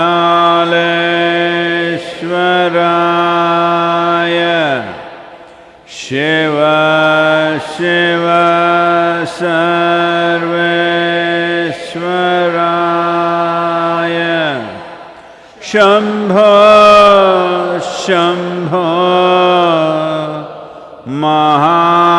कालेश्वराय। शिव शिव सर्वेश्वराय। शम्भ शम्भ महादेवाय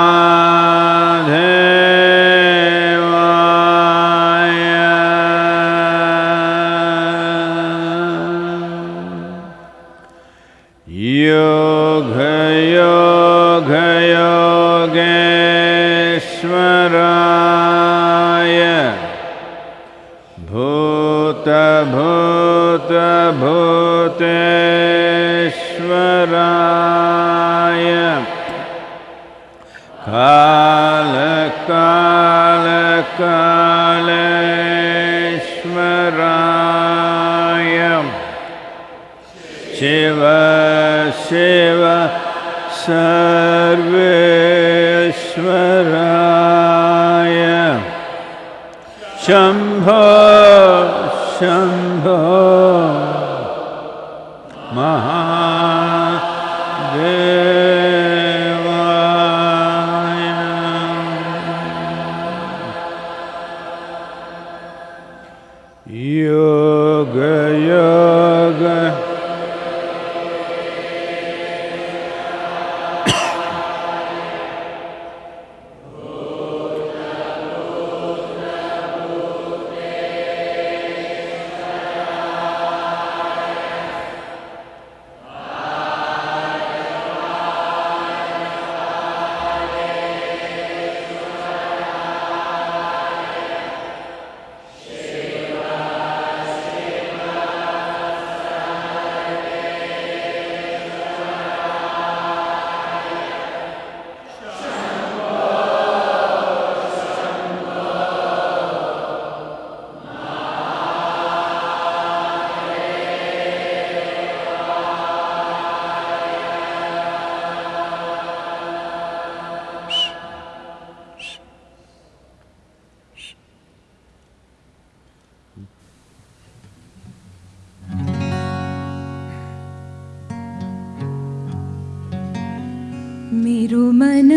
मेरो मन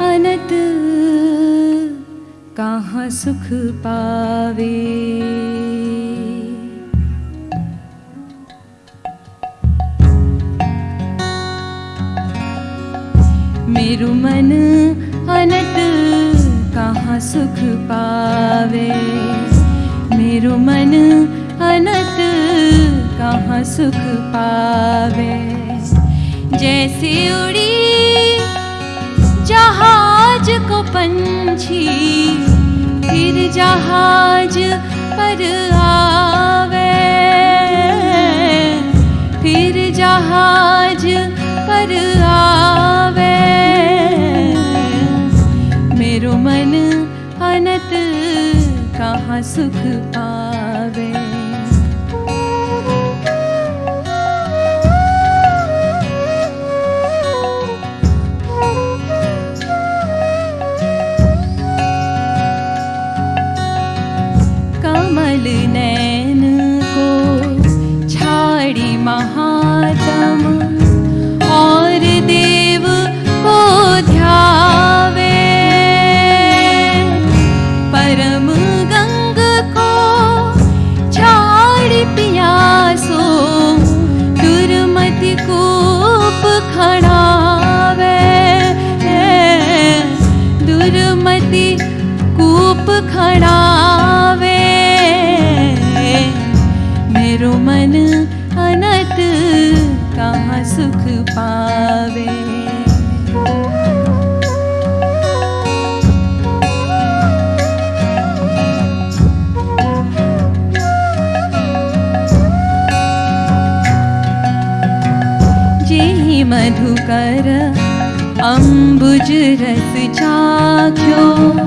अनत कहाँ सुख पावे? मेरो मन अनत कहाँ सुख पावे? मेरो मन अनत कहाँ सुख पावे जैसे उड़ी जहाज़ को पंछी, फिर जहाज़ पर आवे। फिर जहाज़ पर आवे। मेरो मन अनत, कहाँ सुख पावे? मधुकर अम्बुज रस चाख्यो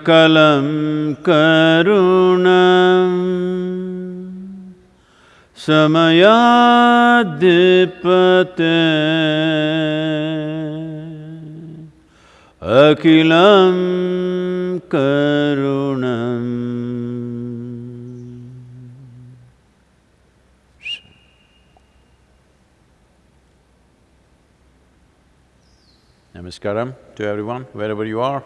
सकलं करुणम् समयाधिपते अखिलं करुणम् Namaskaram to everyone, wherever you are.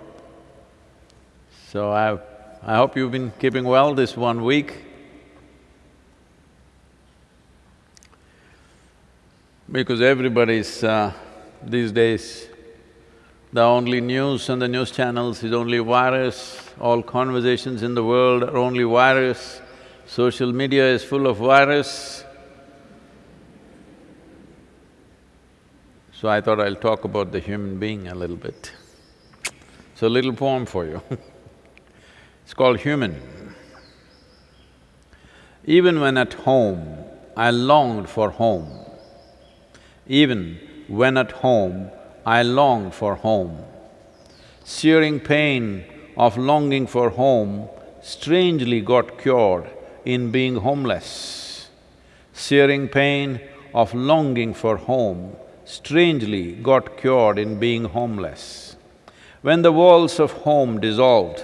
So I, I hope you've been keeping well this one week. Because everybody's, uh, these days, the only news on the news channels is only virus, all conversations in the world are only virus, social media is full of virus. So I thought I'll talk about the human being a little bit. So a little poem for you It's called Human. Even when at home, I longed for home. Even when at home, I longed for home. Searing pain of longing for home strangely got cured in being homeless. Searing pain of longing for home strangely got cured in being homeless. When the walls of home dissolved,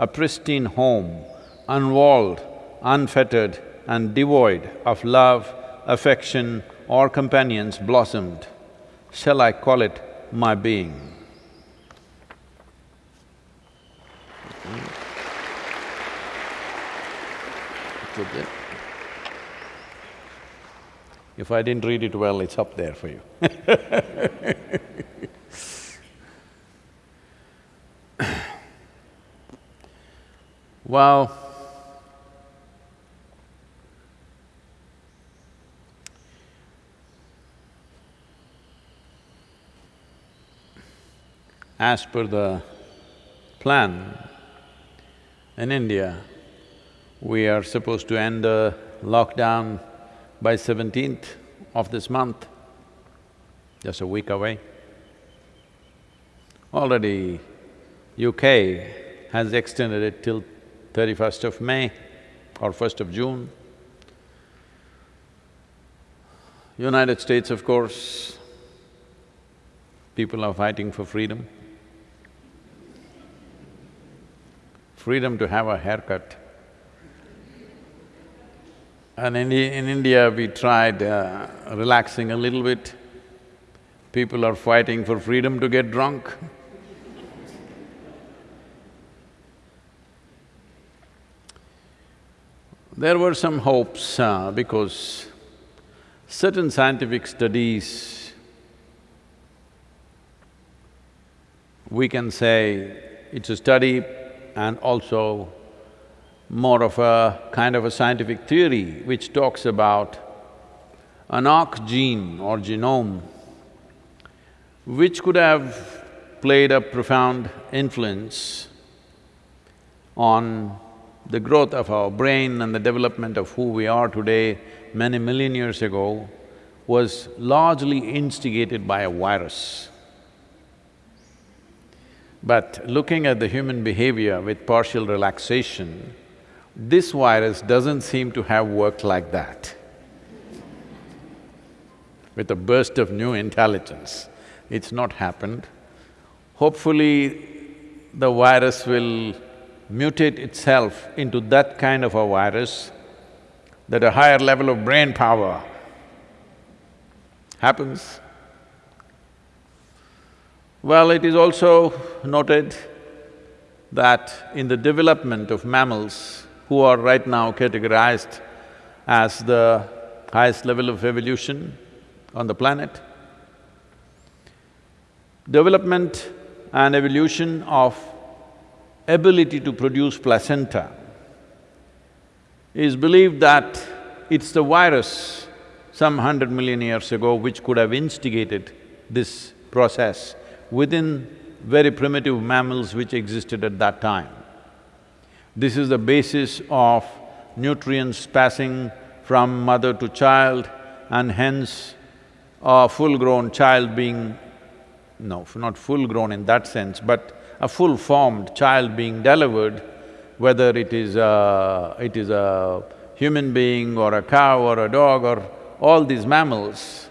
a pristine home, unwalled, unfettered and devoid of love, affection or companions blossomed. Shall I call it my being? If I didn't read it well, it's up there for you. well, as per the plan, in India, we are supposed to end the lockdown by seventeenth of this month, just a week away. Already UK has extended it till thirty-first of May or first of June. United States, of course, people are fighting for freedom. Freedom to have a haircut. And in, in India, we tried uh, relaxing a little bit. People are fighting for freedom to get drunk. There were some hopes uh, because certain scientific studies, we can say it's a study and also more of a kind of a scientific theory which talks about an arc gene or genome which could have played a profound influence on the growth of our brain and the development of who we are today many million years ago was largely instigated by a virus. But looking at the human behavior with partial relaxation, this virus doesn't seem to have worked like that. With a burst of new intelligence, it's not happened. Hopefully, the virus will mutate itself into that kind of a virus that a higher level of brain power happens. Well, it is also noted that in the development of mammals, who are right now categorized as the highest level of evolution on the planet, development and evolution of ability to produce placenta is believed that it's the virus some hundred million years ago which could have instigated this process within very primitive mammals which existed at that time. This is the basis of nutrients passing from mother to child and hence a full-grown child being… no, not full-grown in that sense, but a full-formed child being delivered whether it is a… it is a human being or a cow or a dog or all these mammals,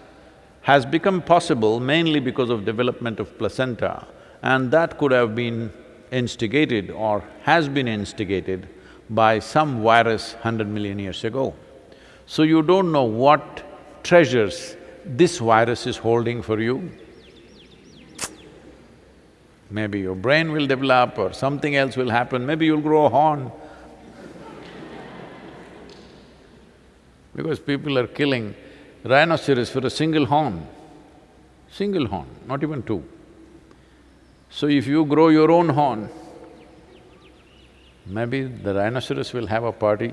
has become possible mainly because of development of placenta and that could have been instigated or has been instigated by some virus hundred million years ago. So you don't know what treasures this virus is holding for you. Maybe your brain will develop or something else will happen, maybe you'll grow a horn. because people are killing rhinoceros for a single horn, single horn, not even two. So if you grow your own horn, maybe the rhinoceros will have a party.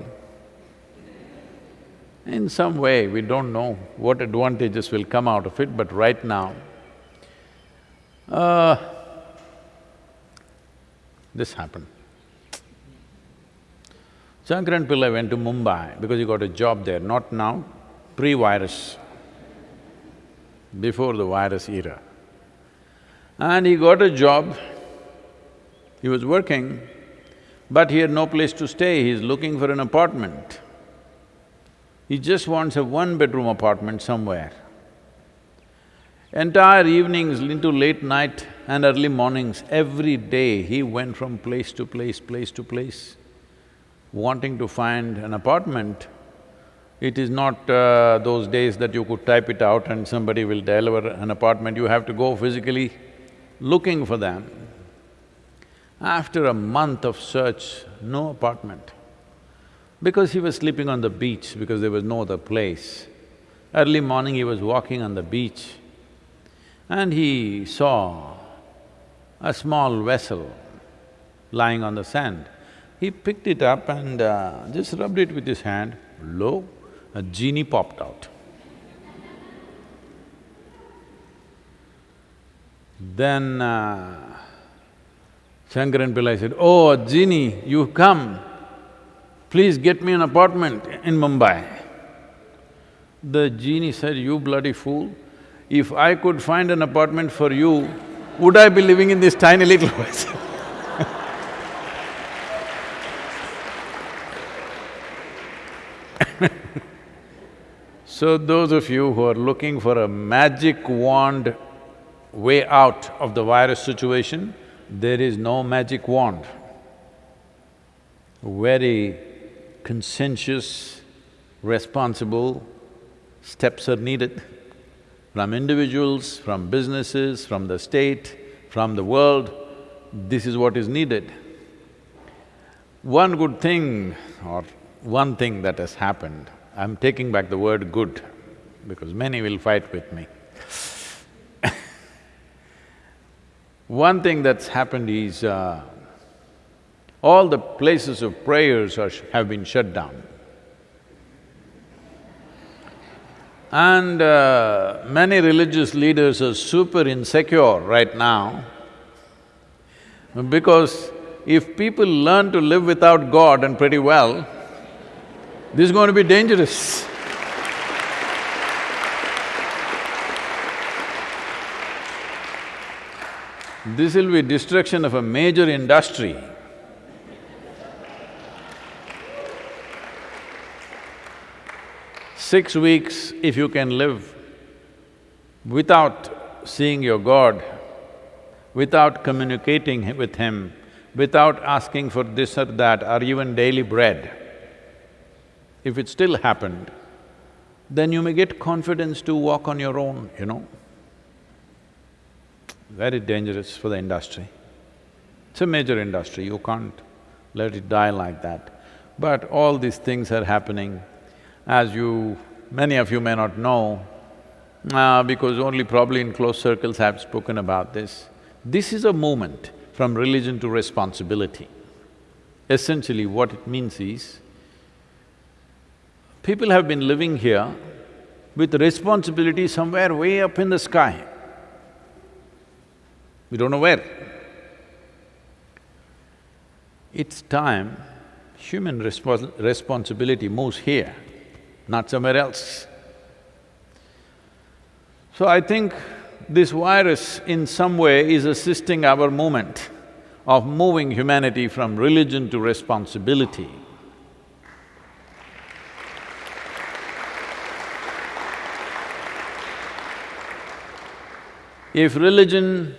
In some way, we don't know what advantages will come out of it, but right now, uh, this happened. Shankaran Pillai went to Mumbai because he got a job there, not now, pre-virus, before the virus era. And he got a job, he was working, but he had no place to stay, he's looking for an apartment. He just wants a one-bedroom apartment somewhere. Entire evenings into late night and early mornings, every day he went from place to place, place to place, wanting to find an apartment. It is not uh, those days that you could type it out and somebody will deliver an apartment, you have to go physically looking for them. After a month of search, no apartment. Because he was sleeping on the beach because there was no other place. Early morning he was walking on the beach and he saw a small vessel lying on the sand. He picked it up and uh, just rubbed it with his hand, lo, a genie popped out. Then uh, Shankaran Pillai said, Oh, genie, you've come, please get me an apartment in Mumbai. The genie said, you bloody fool, if I could find an apartment for you, would I be living in this tiny little vessel? So those of you who are looking for a magic wand way out of the virus situation, there is no magic wand. Very conscientious, responsible steps are needed from individuals, from businesses, from the state, from the world, this is what is needed. One good thing or one thing that has happened, I'm taking back the word good because many will fight with me. one thing that's happened is, uh, all the places of prayers are, have been shut down. And uh, many religious leaders are super insecure right now because if people learn to live without God and pretty well, this is going to be dangerous. This will be destruction of a major industry. Six weeks, if you can live without seeing your God, without communicating with Him, without asking for this or that or even daily bread, if it still happened, then you may get confidence to walk on your own, you know. Very dangerous for the industry. It's a major industry, you can't let it die like that. But all these things are happening. As you… many of you may not know, uh, because only probably in close circles I've spoken about this. This is a movement from religion to responsibility. Essentially what it means is, people have been living here with responsibility somewhere way up in the sky. We don't know where. It's time human respons responsibility moves here, not somewhere else. So I think this virus in some way is assisting our movement of moving humanity from religion to responsibility. If religion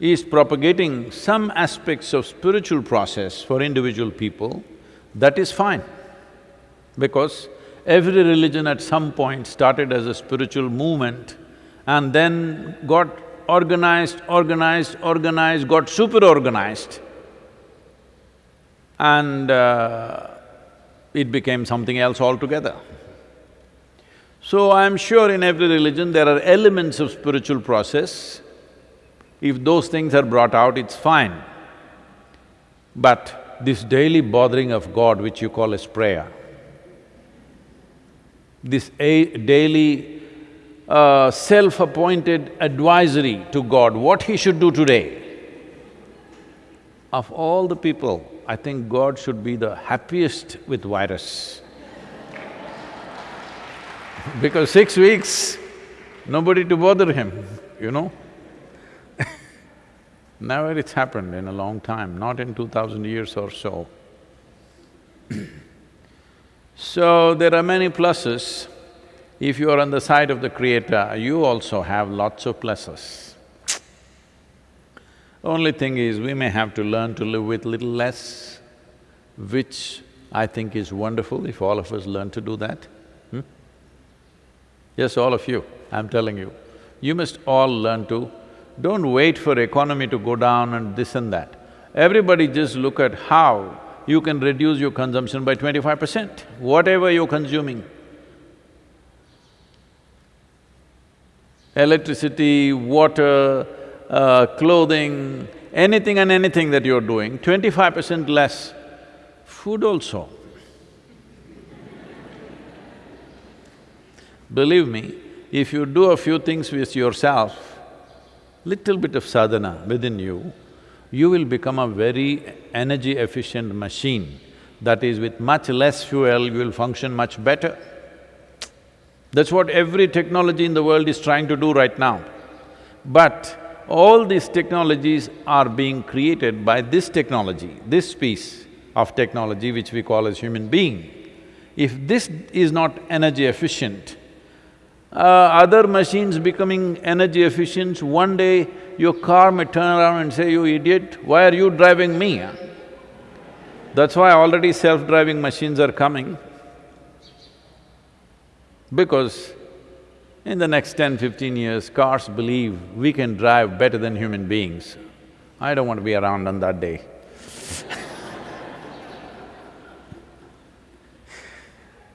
is propagating some aspects of spiritual process for individual people, that is fine. Because every religion at some point started as a spiritual movement and then got organized, organized, organized, got super-organized and uh, it became something else altogether. So I'm sure in every religion there are elements of spiritual process. If those things are brought out, it's fine. But this daily bothering of God which you call as prayer, this daily uh, self-appointed advisory to God, what he should do today. Of all the people, I think God should be the happiest with virus. because six weeks, nobody to bother him, you know. Never it's happened in a long time, not in two thousand years or so. so, there are many pluses if you are on the side of the Creator, you also have lots of pluses. Only thing is, we may have to learn to live with little less, which I think is wonderful if all of us learn to do that. Hmm? Yes, all of you, I'm telling you. You must all learn to… don't wait for economy to go down and this and that. Everybody just look at how you can reduce your consumption by twenty-five percent, whatever you're consuming. electricity, water, uh, clothing, anything and anything that you're doing, twenty-five percent less. Food also. Believe me, if you do a few things with yourself, little bit of sadhana within you, you will become a very energy-efficient machine. That is, with much less fuel, you will function much better. That's what every technology in the world is trying to do right now. But all these technologies are being created by this technology, this piece of technology which we call as human being. If this is not energy efficient, Uh, other machines becoming energy efficient, one day your car may turn around and say, you idiot, why are you driving me? That's why already self-driving machines are coming. Because in the next 10, 15 years, cars believe we can drive better than human beings. I don't want to be around on that day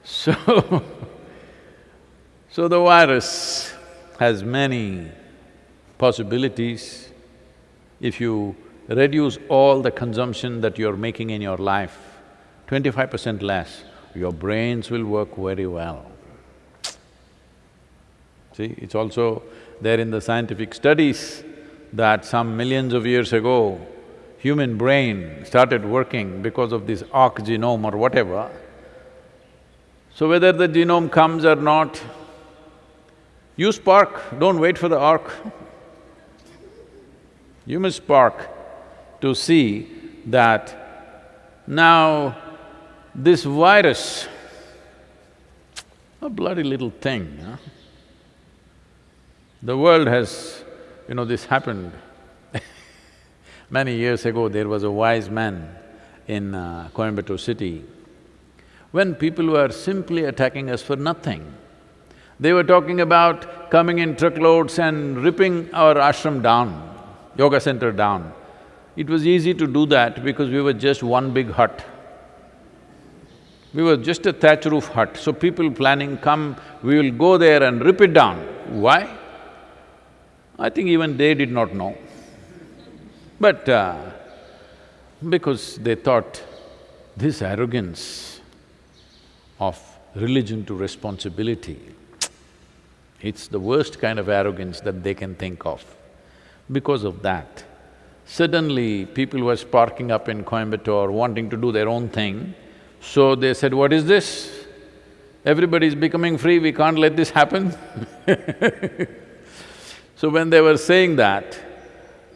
So, so the virus has many possibilities. If you reduce all the consumption that you're making in your life, twenty-five percent less, your brains will work very well. See, it's also there in the scientific studies that some millions of years ago, human brain started working because of this arc genome or whatever, so whether the genome comes or not, you spark, don't wait for the arc. You must spark to see that now this virus, a bloody little thing, huh? The world has… you know, this happened many years ago, there was a wise man in uh, Coimbatore city when people were simply attacking us for nothing. They were talking about coming in truckloads and ripping our ashram down, yoga center down. It was easy to do that because we were just one big hut. We were just a thatch roof hut, so people planning, come, we will go there and rip it down. Why? I think even they did not know. But uh, because they thought, this arrogance of religion to responsibility. It's the worst kind of arrogance that they can think of. Because of that, suddenly people were sparking up in Coimbatore wanting to do their own thing, so they said, what is this? Everybody is becoming free, we can't let this happen So when they were saying that,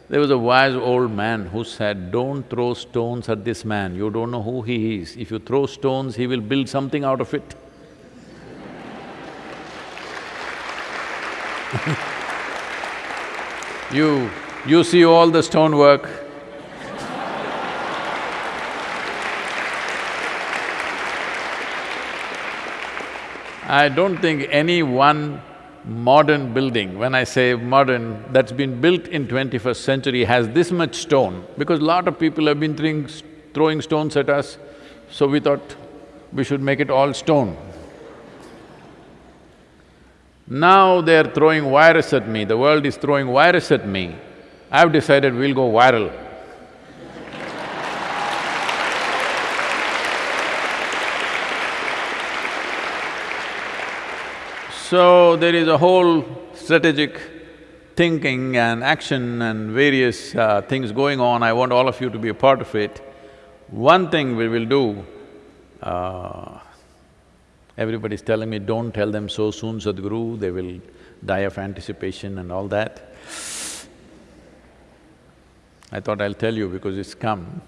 there was a wise old man who said, don't throw stones at this man, you don't know who he is. If you throw stones, he will build something out of it. you… you see all the stonework, I don't think any one modern building, when I say modern, that's been built in twenty-first century has this much stone, because lot of people have been throwing, throwing stones at us, so we thought we should make it all stone. Now they're throwing virus at me, the world is throwing virus at me. I've decided we'll go viral. So there is a whole strategic thinking and action and various uh, things going on, I want all of you to be a part of it. One thing we will do, uh, everybody's telling me, don't tell them so soon, Sadhguru, they will die of anticipation and all that. I thought I'll tell you because it's come.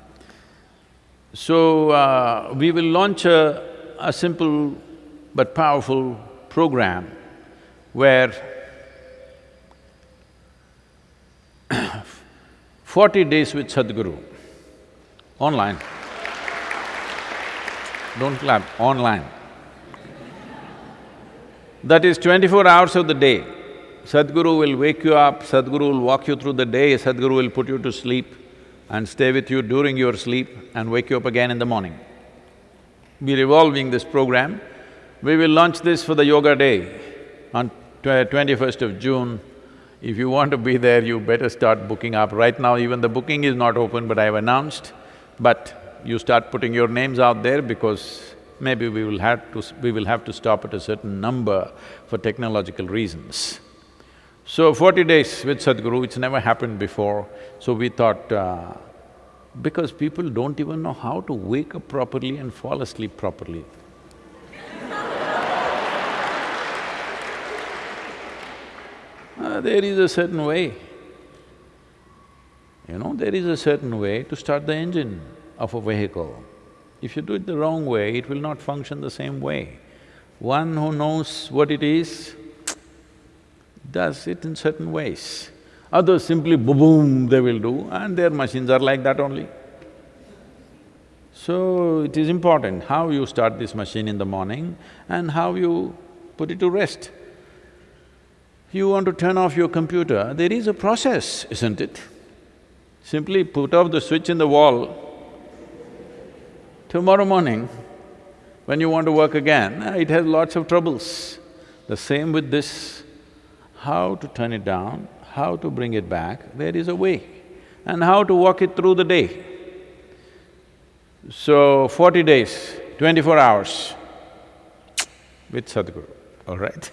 So, uh, we will launch a, a simple but powerful program where forty days with Sadhguru, online. Don't clap, online. That is twenty-four hours of the day. Sadhguru will wake you up, Sadhguru will walk you through the day, Sadhguru will put you to sleep and stay with you during your sleep and wake you up again in the morning. We're evolving this program we will launch this for the Yoga Day on twenty-first of June. If you want to be there, you better start booking up. Right now, even the booking is not open, but I've announced. But you start putting your names out there because maybe we will have to… we will have to stop at a certain number for technological reasons. So forty days with Sadhguru, it's never happened before, so we thought, uh, because people don't even know how to wake up properly and fall asleep properly. Uh, there is a certain way. You know, there is a certain way to start the engine of a vehicle. If you do it the wrong way, it will not function the same way. One who knows what it is, does it in certain ways. Others simply boom, they will do and their machines are like that only. So, it is important how you start this machine in the morning and how you put it to rest. You want to turn off your computer, there is a process, isn't it? Simply put off the switch in the wall. Tomorrow morning, when you want to work again, ah, it has lots of troubles. The same with this, how to turn it down, how to bring it back, there is a way, and how to walk it through the day. So, forty days, twenty-four hours with Sadhguru, all right?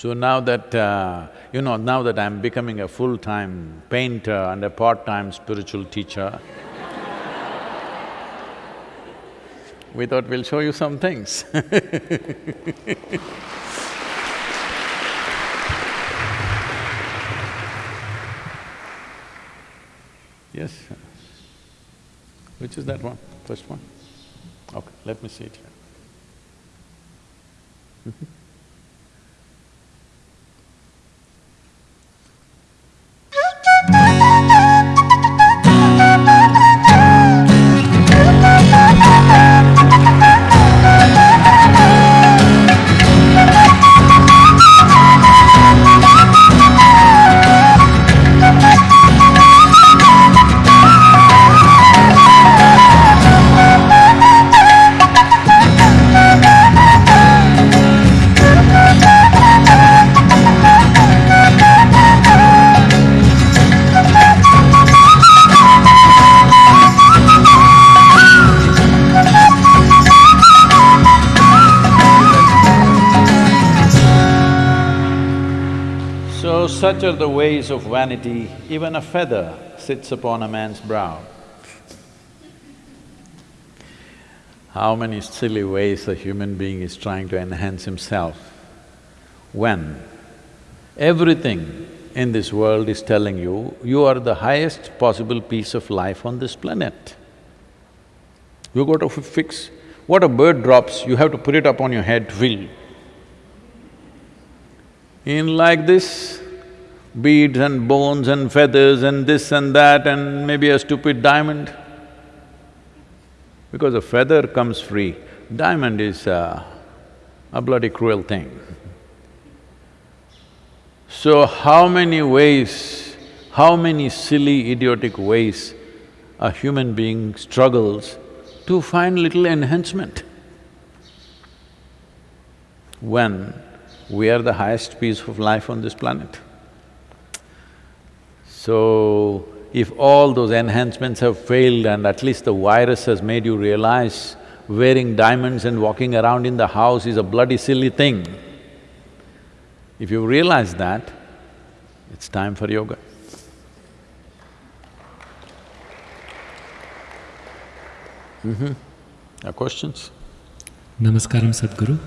So now that, uh, you know, now that I'm becoming a full-time painter and a part-time spiritual teacher, we thought we'll show you some things Yes? Which is that one? First one? Okay, let me see it here. Are the ways of vanity, even a feather sits upon a man's brow. How many silly ways a human being is trying to enhance himself when everything in this world is telling you, you are the highest possible piece of life on this planet. You got to fix… what a bird drops, you have to put it up on your head to feel. In like this, beads and bones and feathers and this and that and maybe a stupid diamond. Because a feather comes free, diamond is uh, a bloody cruel thing. So how many ways, how many silly idiotic ways a human being struggles to find little enhancement when we are the highest piece of life on this planet. So, if all those enhancements have failed and at least the virus has made you realize wearing diamonds and walking around in the house is a bloody silly thing, if you realize that, it's time for yoga. Mm-hmm. Are questions? Namaskaram Sadhguru.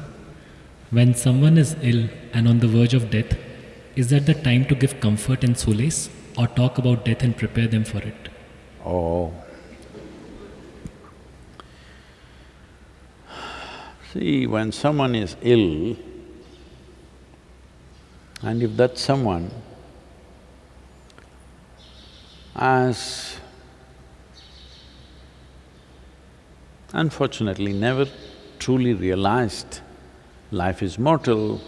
When someone is ill and on the verge of death, is that the time to give comfort and solace or talk about death and prepare them for it? Oh. See, when someone is ill, and if that someone has unfortunately never truly realized life is mortal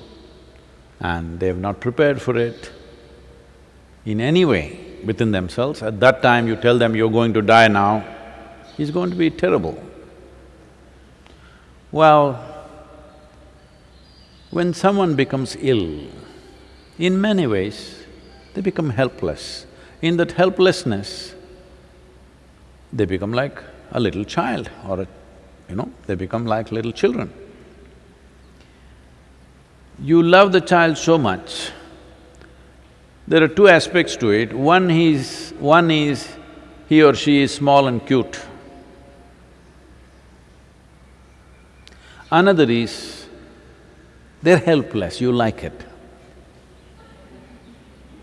and they have not prepared for it in any way within themselves, at that time you tell them you're going to die now, it's going to be terrible. Well, when someone becomes ill, in many ways, they become helpless. In that helplessness, they become like a little child or a, you know, they become like little children. You love the child so much, there are two aspects to it. One is… one is he or she is small and cute. Another is they're helpless, you like it.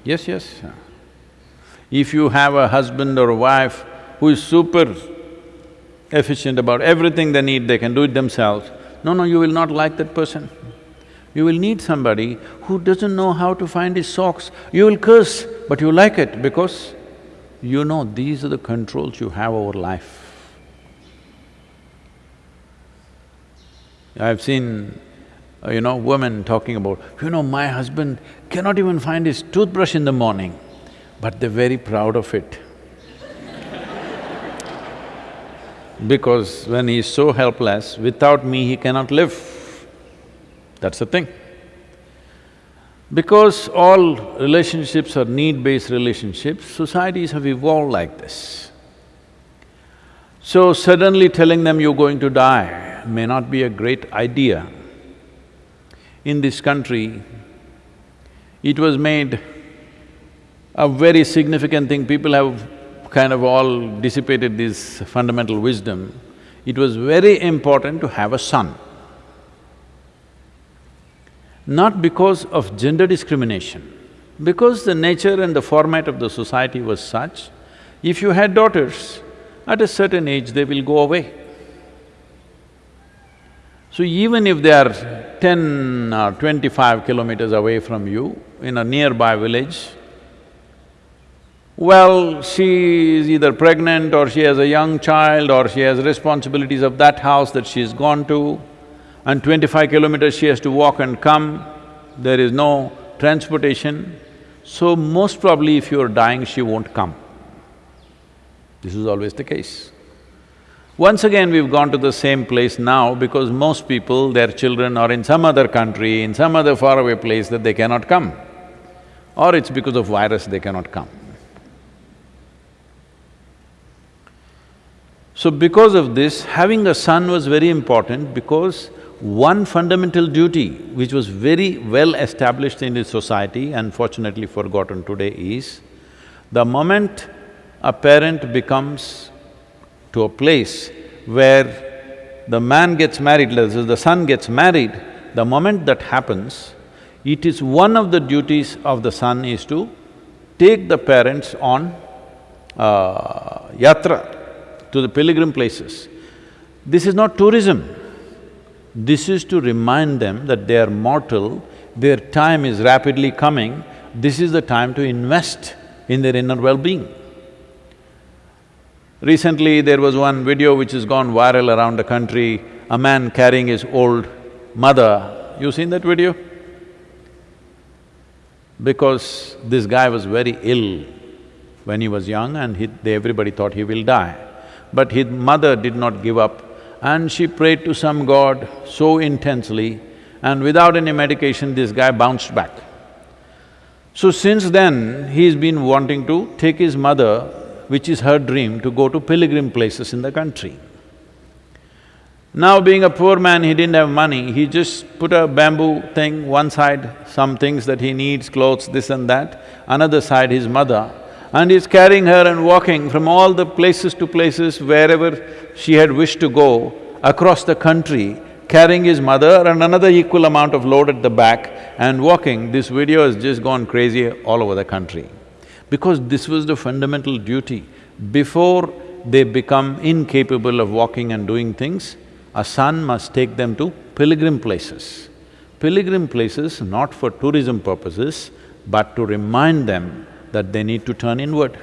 Yes, yes. If you have a husband or a wife who is super efficient about everything they need, they can do it themselves, no, no, you will not like that person. You will need somebody who doesn't know how to find his socks. You will curse, but you like it because you know these are the controls you have over life. I've seen, uh, you know, women talking about, you know, my husband cannot even find his toothbrush in the morning, but they're very proud of it. because when he's so helpless, without me he cannot live. That's the thing. Because all relationships are need-based relationships, societies have evolved like this. So suddenly telling them you're going to die may not be a great idea. In this country, it was made a very significant thing, people have kind of all dissipated this fundamental wisdom. It was very important to have a son not because of gender discrimination, because the nature and the format of the society was such, if you had daughters, at a certain age they will go away. So even if they are ten or twenty-five kilometers away from you, in a nearby village, well, she is either pregnant or she has a young child or she has responsibilities of that house that she's gone to, and twenty-five kilometers she has to walk and come, there is no transportation, so most probably if you're dying, she won't come. This is always the case. Once again, we've gone to the same place now because most people, their children are in some other country, in some other faraway place that they cannot come. Or it's because of virus they cannot come. So because of this, having a son was very important because one fundamental duty which was very well established in this society and fortunately forgotten today is, the moment a parent becomes to a place where the man gets married, the son gets married, the moment that happens, it is one of the duties of the son is to take the parents on uh, yatra to the pilgrim places. This is not tourism. This is to remind them that they are mortal, their time is rapidly coming, this is the time to invest in their inner well-being. Recently, there was one video which has gone viral around the country, a man carrying his old mother. You seen that video? Because this guy was very ill when he was young and he, everybody thought he will die. But his mother did not give up and she prayed to some god so intensely and without any medication this guy bounced back. So since then, he's been wanting to take his mother, which is her dream, to go to pilgrim places in the country. Now being a poor man, he didn't have money, he just put a bamboo thing, one side some things that he needs, clothes, this and that, another side his mother, and he's carrying her and walking from all the places to places wherever she had wished to go across the country, carrying his mother and another equal amount of load at the back and walking. This video has just gone crazy all over the country. Because this was the fundamental duty. Before they become incapable of walking and doing things, a son must take them to pilgrim places. Pilgrim places not for tourism purposes, but to remind them that they need to turn inward.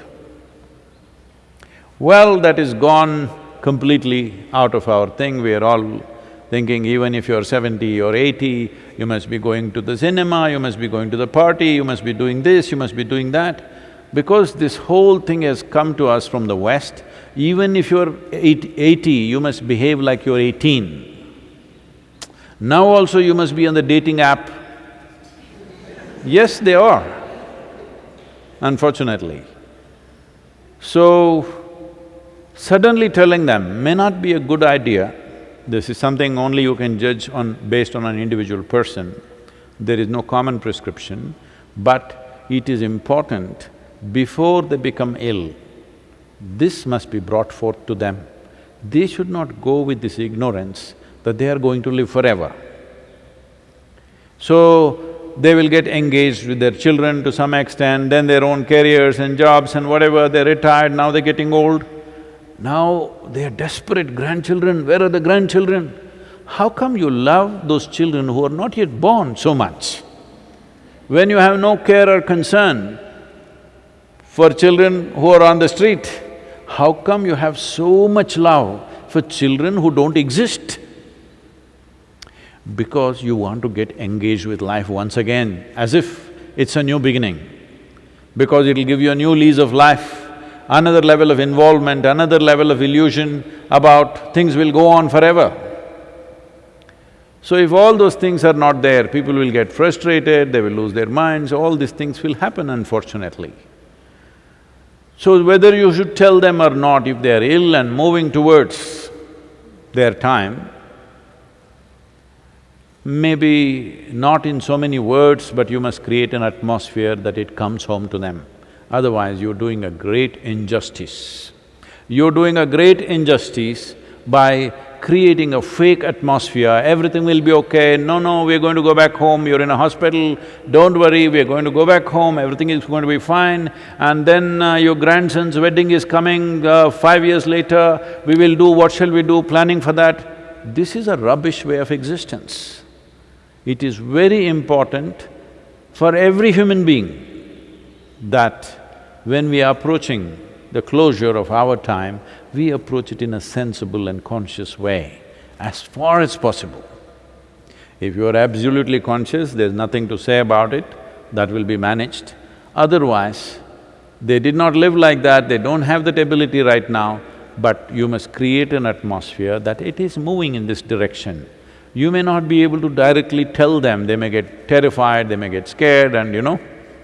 Well, that is gone completely out of our thing, we are all thinking even if you're seventy or eighty, you must be going to the cinema, you must be going to the party, you must be doing this, you must be doing that. Because this whole thing has come to us from the West, even if you're eighty, you must behave like you're eighteen. Now also you must be on the dating app. Yes, they are, unfortunately. So, suddenly telling them may not be a good idea, this is something only you can judge on… based on an individual person, there is no common prescription, but it is important before they become ill, this must be brought forth to them. They should not go with this ignorance that they are going to live forever. So, they will get engaged with their children to some extent, then their own careers and jobs and whatever, they're retired, now they're getting old. Now they're desperate grandchildren, where are the grandchildren? How come you love those children who are not yet born so much? When you have no care or concern for children who are on the street, how come you have so much love for children who don't exist? Because you want to get engaged with life once again, as if it's a new beginning. Because it'll give you a new lease of life, another level of involvement, another level of illusion about things will go on forever. So if all those things are not there, people will get frustrated, they will lose their minds, all these things will happen unfortunately. So whether you should tell them or not, if they are ill and moving towards their time, maybe not in so many words, but you must create an atmosphere that it comes home to them. Otherwise, you're doing a great injustice. You're doing a great injustice by creating a fake atmosphere, everything will be okay, no, no, we're going to go back home, you're in a hospital, don't worry, we're going to go back home, everything is going to be fine, and then uh, your grandson's wedding is coming uh, five years later, we will do, what shall we do, planning for that. This is a rubbish way of existence. It is very important for every human being that when we are approaching the closure of our time, we approach it in a sensible and conscious way, as far as possible. If you are absolutely conscious, there's nothing to say about it, that will be managed. Otherwise, they did not live like that, they don't have that ability right now, but you must create an atmosphere that it is moving in this direction. You may not be able to directly tell them, they may get terrified, they may get scared and you know,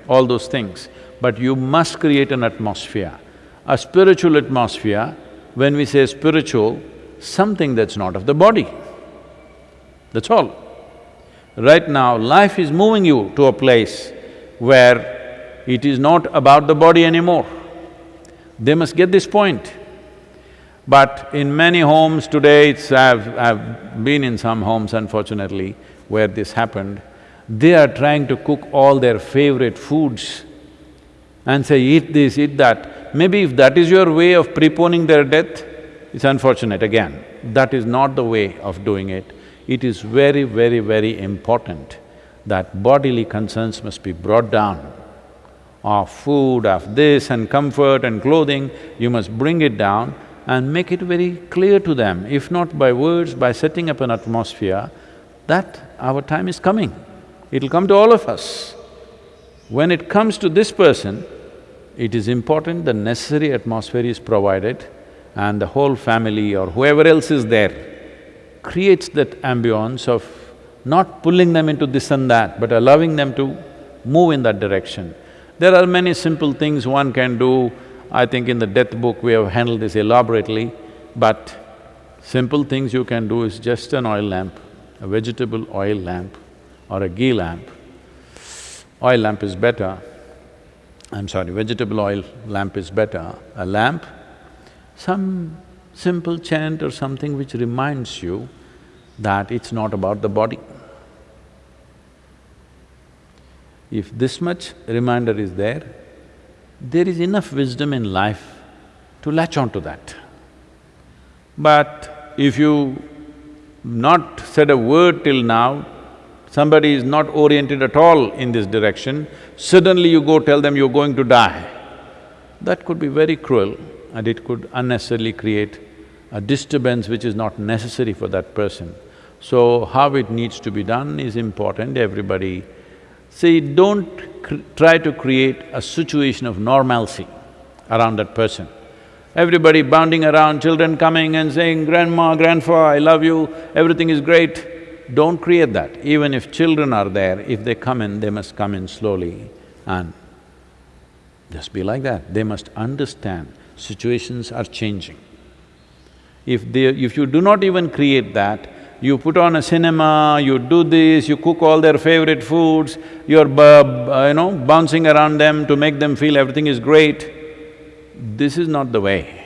all those things. But you must create an atmosphere a spiritual atmosphere, when we say spiritual, something that's not of the body. That's all. Right now, life is moving you to a place where it is not about the body anymore. They must get this point. But in many homes today, it's… I've, I've been in some homes unfortunately where this happened, they are trying to cook all their favorite foods and say, eat this, eat that. Maybe if that is your way of preponing their death, it's unfortunate again. That is not the way of doing it. It is very, very, very important that bodily concerns must be brought down. Of food, of this and comfort and clothing, you must bring it down and make it very clear to them, if not by words, by setting up an atmosphere, that our time is coming. It'll come to all of us. When it comes to this person, it is important the necessary atmosphere is provided and the whole family or whoever else is there creates that ambience of not pulling them into this and that, but allowing them to move in that direction. There are many simple things one can do. I think in the death book we have handled this elaborately, but simple things you can do is just an oil lamp, a vegetable oil lamp or a ghee lamp. Oil lamp is better, I'm sorry, vegetable oil lamp is better, a lamp, some simple chant or something which reminds you that it's not about the body. If this much reminder is there, there is enough wisdom in life to latch on to that. But if you not said a word till now, somebody is not oriented at all in this direction, suddenly you go tell them you're going to die, that could be very cruel and it could unnecessarily create a disturbance which is not necessary for that person. So, how it needs to be done is important, everybody… See, don't try to create a situation of normalcy around that person. Everybody bounding around, children coming and saying, grandma, grandpa, I love you, everything is great. Don't create that. Even if children are there, if they come in, they must come in slowly and just be like that. They must understand situations are changing. If they… if you do not even create that, you put on a cinema, you do this, you cook all their favorite foods, you're you know, bouncing around them to make them feel everything is great, this is not the way.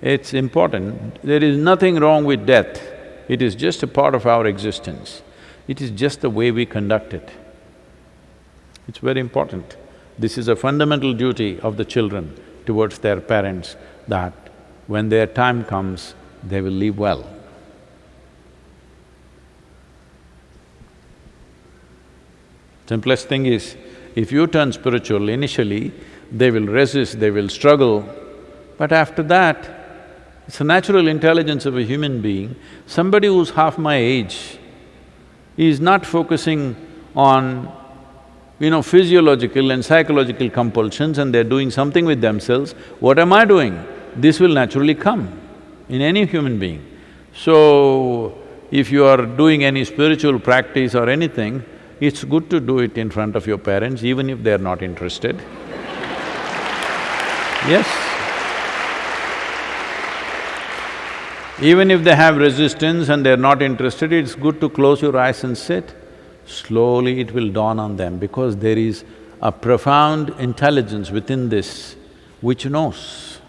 It's important. There is nothing wrong with death. It is just a part of our existence. It is just the way we conduct it. It's very important. This is a fundamental duty of the children towards their parents that when their time comes, they will live well. Simplest thing is, if you turn spiritual initially, they will resist, they will struggle, but after that, it's a natural intelligence of a human being. Somebody who's half my age is not focusing on, you know, physiological and psychological compulsions and they're doing something with themselves. What am I doing? This will naturally come in any human being. So, if you are doing any spiritual practice or anything, it's good to do it in front of your parents, even if they're not interested. Yes. Even if they have resistance and they're not interested, it's good to close your eyes and sit. Slowly it will dawn on them because there is a profound intelligence within this which knows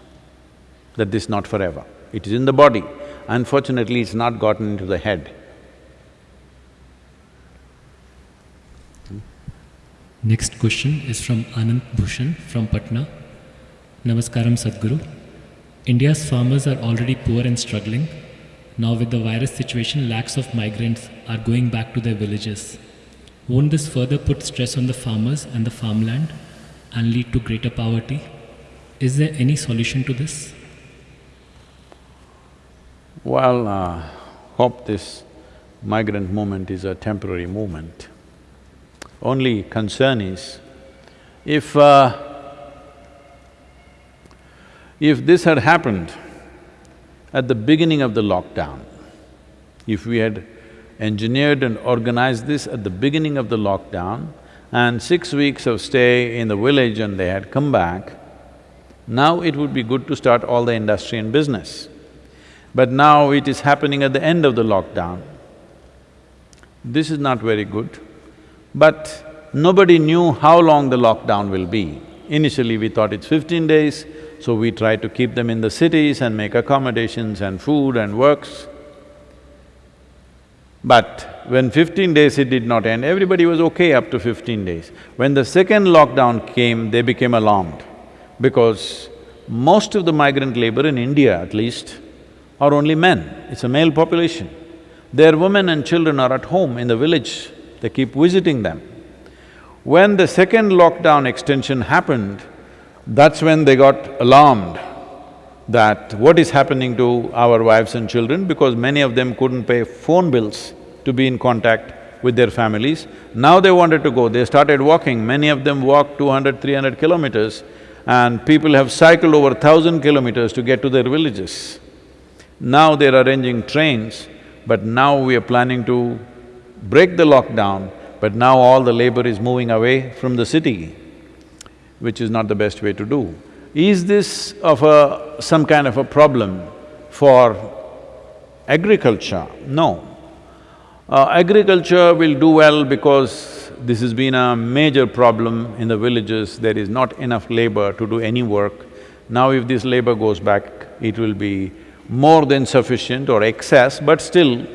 that this is not forever. It is in the body. Unfortunately, it's not gotten into the head. Next question is from Anand Bhushan from Patna. Namaskaram Sadhguru. India's farmers are already poor and struggling. Now with the virus situation, lakhs of migrants are going back to their villages. Won't this further put stress on the farmers and the farmland and lead to greater poverty? Is there any solution to this? Well, uh, hope this migrant movement is a temporary movement. Only concern is, if uh, if this had happened at the beginning of the lockdown, if we had engineered and organized this at the beginning of the lockdown and six weeks of stay in the village and they had come back, now it would be good to start all the industry and business. But now it is happening at the end of the lockdown. This is not very good. But nobody knew how long the lockdown will be. Initially we thought it's fifteen days, so we tried to keep them in the cities and make accommodations and food and works. But when fifteen days it did not end, everybody was okay up to fifteen days. When the second lockdown came, they became alarmed because most of the migrant labor in India at least are only men, it's a male population. Their women and children are at home in the village, they keep visiting them. When the second lockdown extension happened, that's when they got alarmed that what is happening to our wives and children because many of them couldn't pay phone bills to be in contact with their families. Now they wanted to go, they started walking, many of them walked 200, 300 kilometers and people have cycled over thousand kilometers to get to their villages. Now they're arranging trains, but now we are planning to break the lockdown, but now all the labor is moving away from the city, which is not the best way to do. Is this of a… some kind of a problem for agriculture? No. Uh, agriculture will do well because this has been a major problem in the villages, there is not enough labor to do any work. Now if this labor goes back, it will be more than sufficient or excess, but still,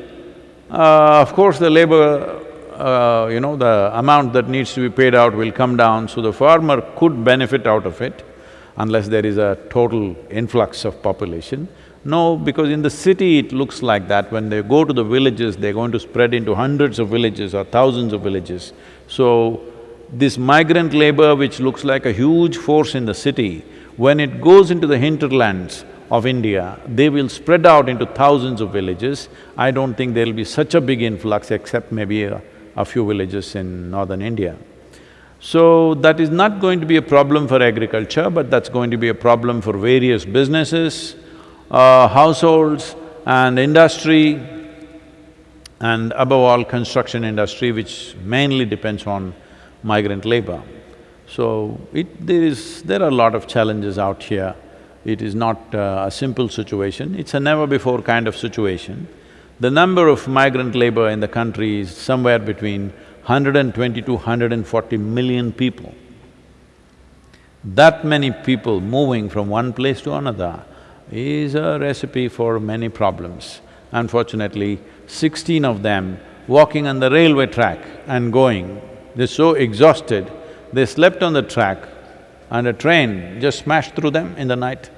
uh, of course the labor, uh, you know, the amount that needs to be paid out will come down, so the farmer could benefit out of it unless there is a total influx of population. No, because in the city it looks like that, when they go to the villages, they're going to spread into hundreds of villages or thousands of villages. So, this migrant labor which looks like a huge force in the city, when it goes into the hinterlands, of India, they will spread out into thousands of villages. I don't think there'll be such a big influx except maybe a, a few villages in northern India. So, that is not going to be a problem for agriculture, but that's going to be a problem for various businesses, uh, households and industry, and above all construction industry, which mainly depends on migrant labor. So, it… there is… there are a lot of challenges out here. It is not uh, a simple situation, it's a never-before kind of situation. The number of migrant labor in the country is somewhere between 120 to 140 million people. That many people moving from one place to another is a recipe for many problems. Unfortunately, sixteen of them walking on the railway track and going, they're so exhausted they slept on the track and a train just smashed through them in the night.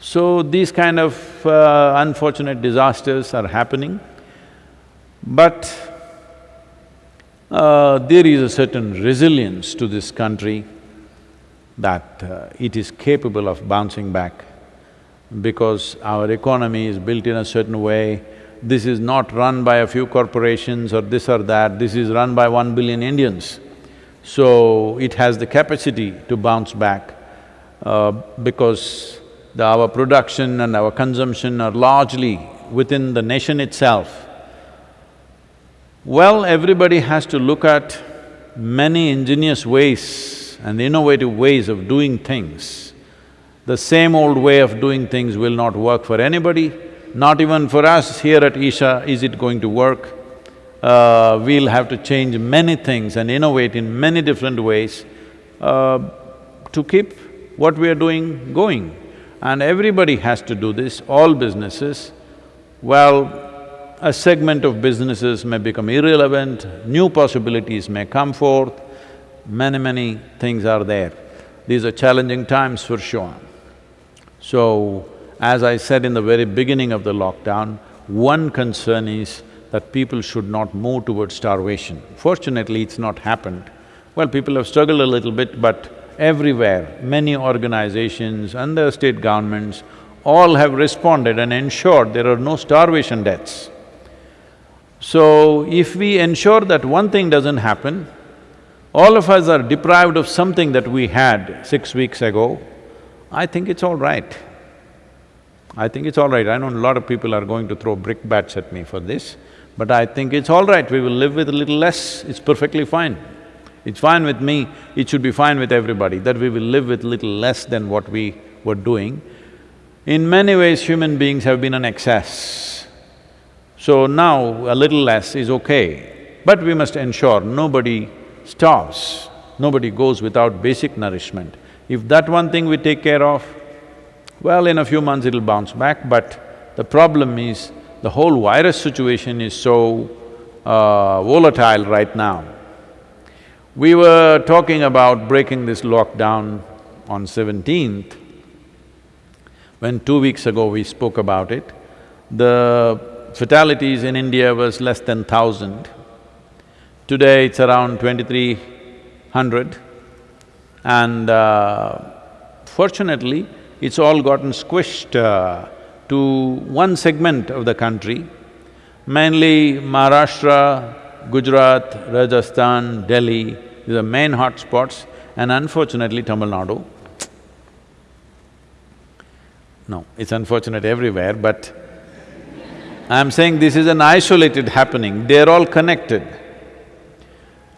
So these kind of uh, unfortunate disasters are happening, but uh, there is a certain resilience to this country that uh, it is capable of bouncing back because our economy is built in a certain way. This is not run by a few corporations or this or that, this is run by one billion Indians. So it has the capacity to bounce back uh, because the, our production and our consumption are largely within the nation itself. Well, everybody has to look at many ingenious ways and innovative ways of doing things. The same old way of doing things will not work for anybody, not even for us here at Isha is it going to work. Uh, we'll have to change many things and innovate in many different ways uh, to keep what we are doing going. And everybody has to do this, all businesses. Well, a segment of businesses may become irrelevant, new possibilities may come forth, many, many things are there. These are challenging times for sure. So, as I said in the very beginning of the lockdown, one concern is that people should not move towards starvation. Fortunately, it's not happened. Well, people have struggled a little bit, but everywhere, many organizations and the state governments all have responded and ensured there are no starvation deaths. So, if we ensure that one thing doesn't happen, all of us are deprived of something that we had six weeks ago, I think it's all right. I think it's all right. I know a lot of people are going to throw brickbats at me for this, but I think it's all right. We will live with a little less, it's perfectly fine. It's fine with me, it should be fine with everybody, that we will live with little less than what we were doing. In many ways, human beings have been an excess. So now a little less is okay, but we must ensure nobody starves, nobody goes without basic nourishment. If that one thing we take care of, well, in a few months it'll bounce back, but the problem is the whole virus situation is so uh, volatile right now. We were talking about breaking this lockdown on seventeenth, when two weeks ago we spoke about it. The fatalities in India was less than thousand. Today it's around twenty-three hundred and uh, fortunately, it's all gotten squished uh, to one segment of the country, mainly Maharashtra, Gujarat, Rajasthan, Delhi, these are main hotspots and unfortunately Tamil Nadu. No, it's unfortunate everywhere, but I'm saying this is an isolated happening, they're all connected.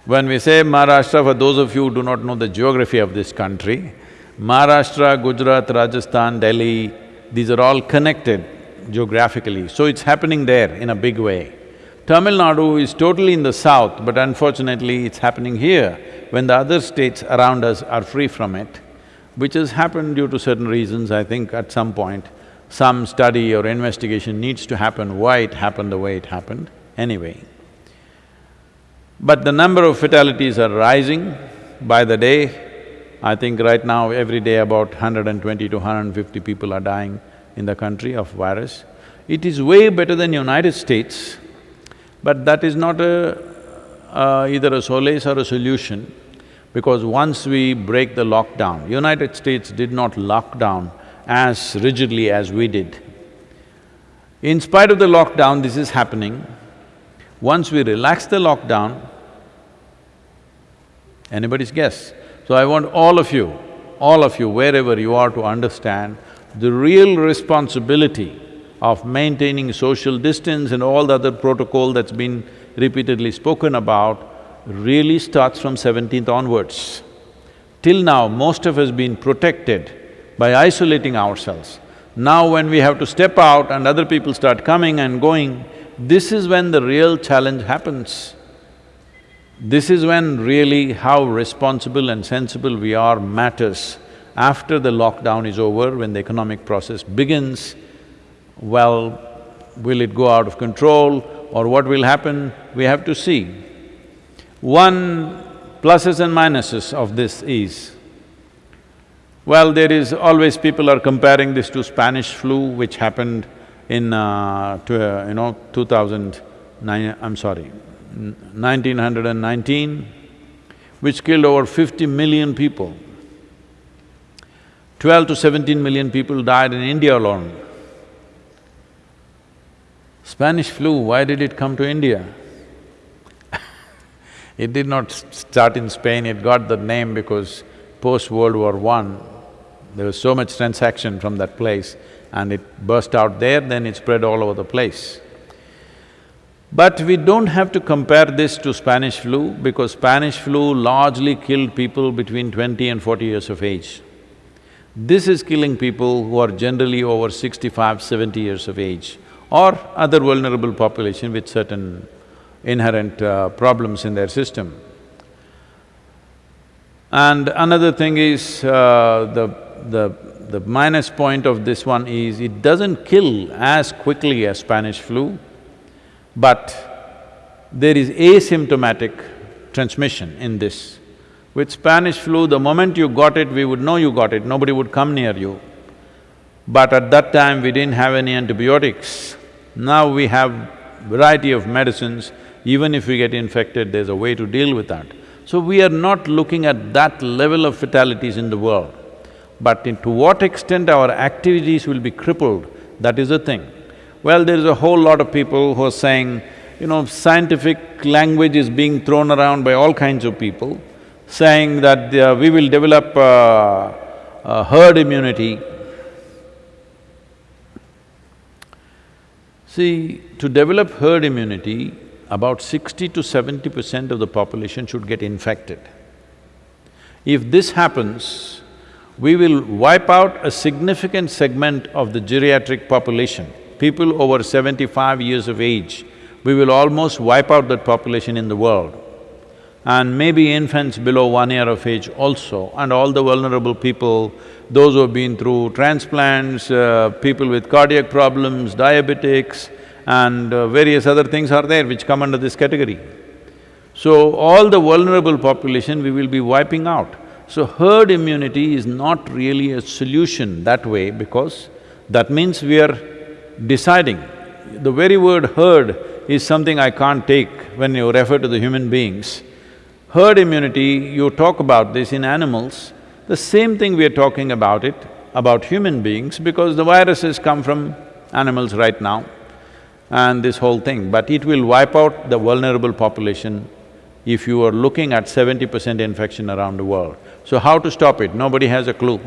When we say Maharashtra, for those of you who do not know the geography of this country, Maharashtra, Gujarat, Rajasthan, Delhi, these are all connected geographically, so it's happening there in a big way. Tamil Nadu is totally in the south, but unfortunately it's happening here when the other states around us are free from it, which has happened due to certain reasons, I think at some point some study or investigation needs to happen why it happened the way it happened, anyway. But the number of fatalities are rising by the day. I think right now, every day about 120 to 150 people are dying in the country of virus. It is way better than United States, but that is not a… Either a solace or a solution, because once we break the lockdown, United States did not lock down as rigidly as we did. In spite of the lockdown, this is happening. Once we relax the lockdown, anybody's guess. So I want all of you, all of you, wherever you are to understand the real responsibility of maintaining social distance and all the other protocol that's been repeatedly spoken about really starts from seventeenth onwards. Till now, most of us been protected by isolating ourselves. Now when we have to step out and other people start coming and going, this is when the real challenge happens. This is when really how responsible and sensible we are matters. After the lockdown is over, when the economic process begins, well, will it go out of control or what will happen, we have to see. One Pluses and minuses of this is, well, there is always people are comparing this to Spanish flu which happened in, uh, to, uh, you know, two thousand nine… I'm sorry, nineteen hundred and nineteen, which killed over fifty million people. Twelve to seventeen million people died in India alone. Spanish flu, why did it come to India? it did not start in Spain, it got the name because post-World War One, there was so much transaction from that place and it burst out there, then it spread all over the place. But we don't have to compare this to Spanish flu because Spanish flu largely killed people between twenty and forty years of age. This is killing people who are generally over 65, 70 years of age or other vulnerable population with certain inherent uh, problems in their system. And another thing is, uh, the, the, the minus point of this one is, it doesn't kill as quickly as Spanish flu, but there is asymptomatic transmission in this. With Spanish flu, the moment you got it, we would know you got it, nobody would come near you. But at that time, we didn't have any antibiotics. Now we have variety of medicines, even if we get infected, there's a way to deal with that. So we are not looking at that level of fatalities in the world. But to what extent our activities will be crippled, that is the thing. Well, there is a whole lot of people who are saying, you know, scientific language is being thrown around by all kinds of people, saying that uh, we will develop uh, uh, herd immunity. See, to develop herd immunity, about sixty to seventy percent of the population should get infected. If this happens, we will wipe out a significant segment of the geriatric population, people over seventy-five years of age, we will almost wipe out that population in the world. And maybe infants below one year of age also, and all the vulnerable people, those who have been through transplants, uh, people with cardiac problems, diabetics, and uh, various other things are there which come under this category. So, all the vulnerable population we will be wiping out. So herd immunity is not really a solution that way because that means we are deciding. The very word herd is something I can't take when you refer to the human beings. Herd immunity, you talk about this in animals, the same thing we are talking about it, about human beings because the viruses come from animals right now and this whole thing, but it will wipe out the vulnerable population if you are looking at seventy percent infection around the world. So how to stop it? Nobody has a clue.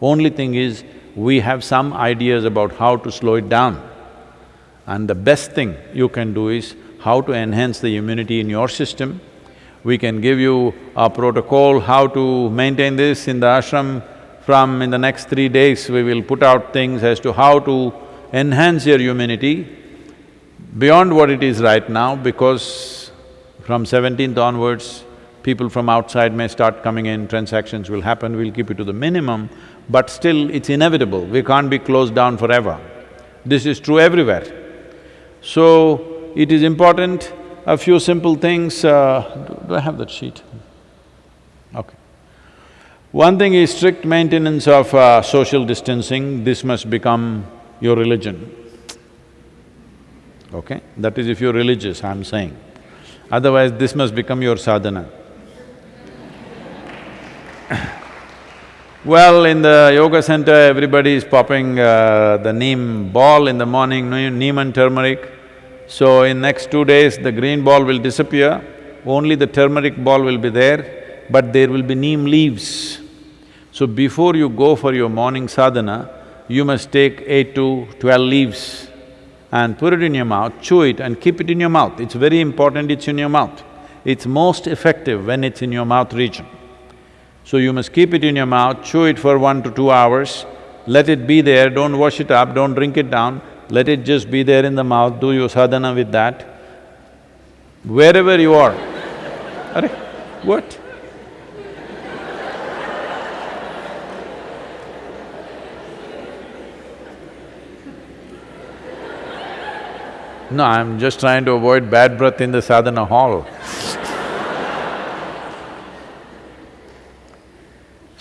Only thing is, we have some ideas about how to slow it down. And the best thing you can do is how to enhance the immunity in your system. We can give you a protocol how to maintain this in the ashram. From in the next three days, we will put out things as to how to enhance your humanity beyond what it is right now because from seventeenth onwards, people from outside may start coming in, transactions will happen, we'll keep it to the minimum, but still it's inevitable, we can't be closed down forever. This is true everywhere. So, it is important, a few simple things, uh, do I have that sheet? Okay. One thing is strict maintenance of uh, social distancing, this must become your religion. Okay? That is if you're religious, I'm saying. Otherwise, this must become your sadhana. Well, in the yoga center, everybody is popping uh, the neem ball in the morning, neem and turmeric. So in next two days, the green ball will disappear, only the turmeric ball will be there, but there will be neem leaves. So before you go for your morning sadhana, you must take eight to twelve leaves and put it in your mouth, chew it and keep it in your mouth. It's very important it's in your mouth. It's most effective when it's in your mouth region. So you must keep it in your mouth, chew it for one to two hours, let it be there, don't wash it up, don't drink it down, let it just be there in the mouth, do your sadhana with that. Wherever you are. What? No, I'm just trying to avoid bad breath in the sadhana hall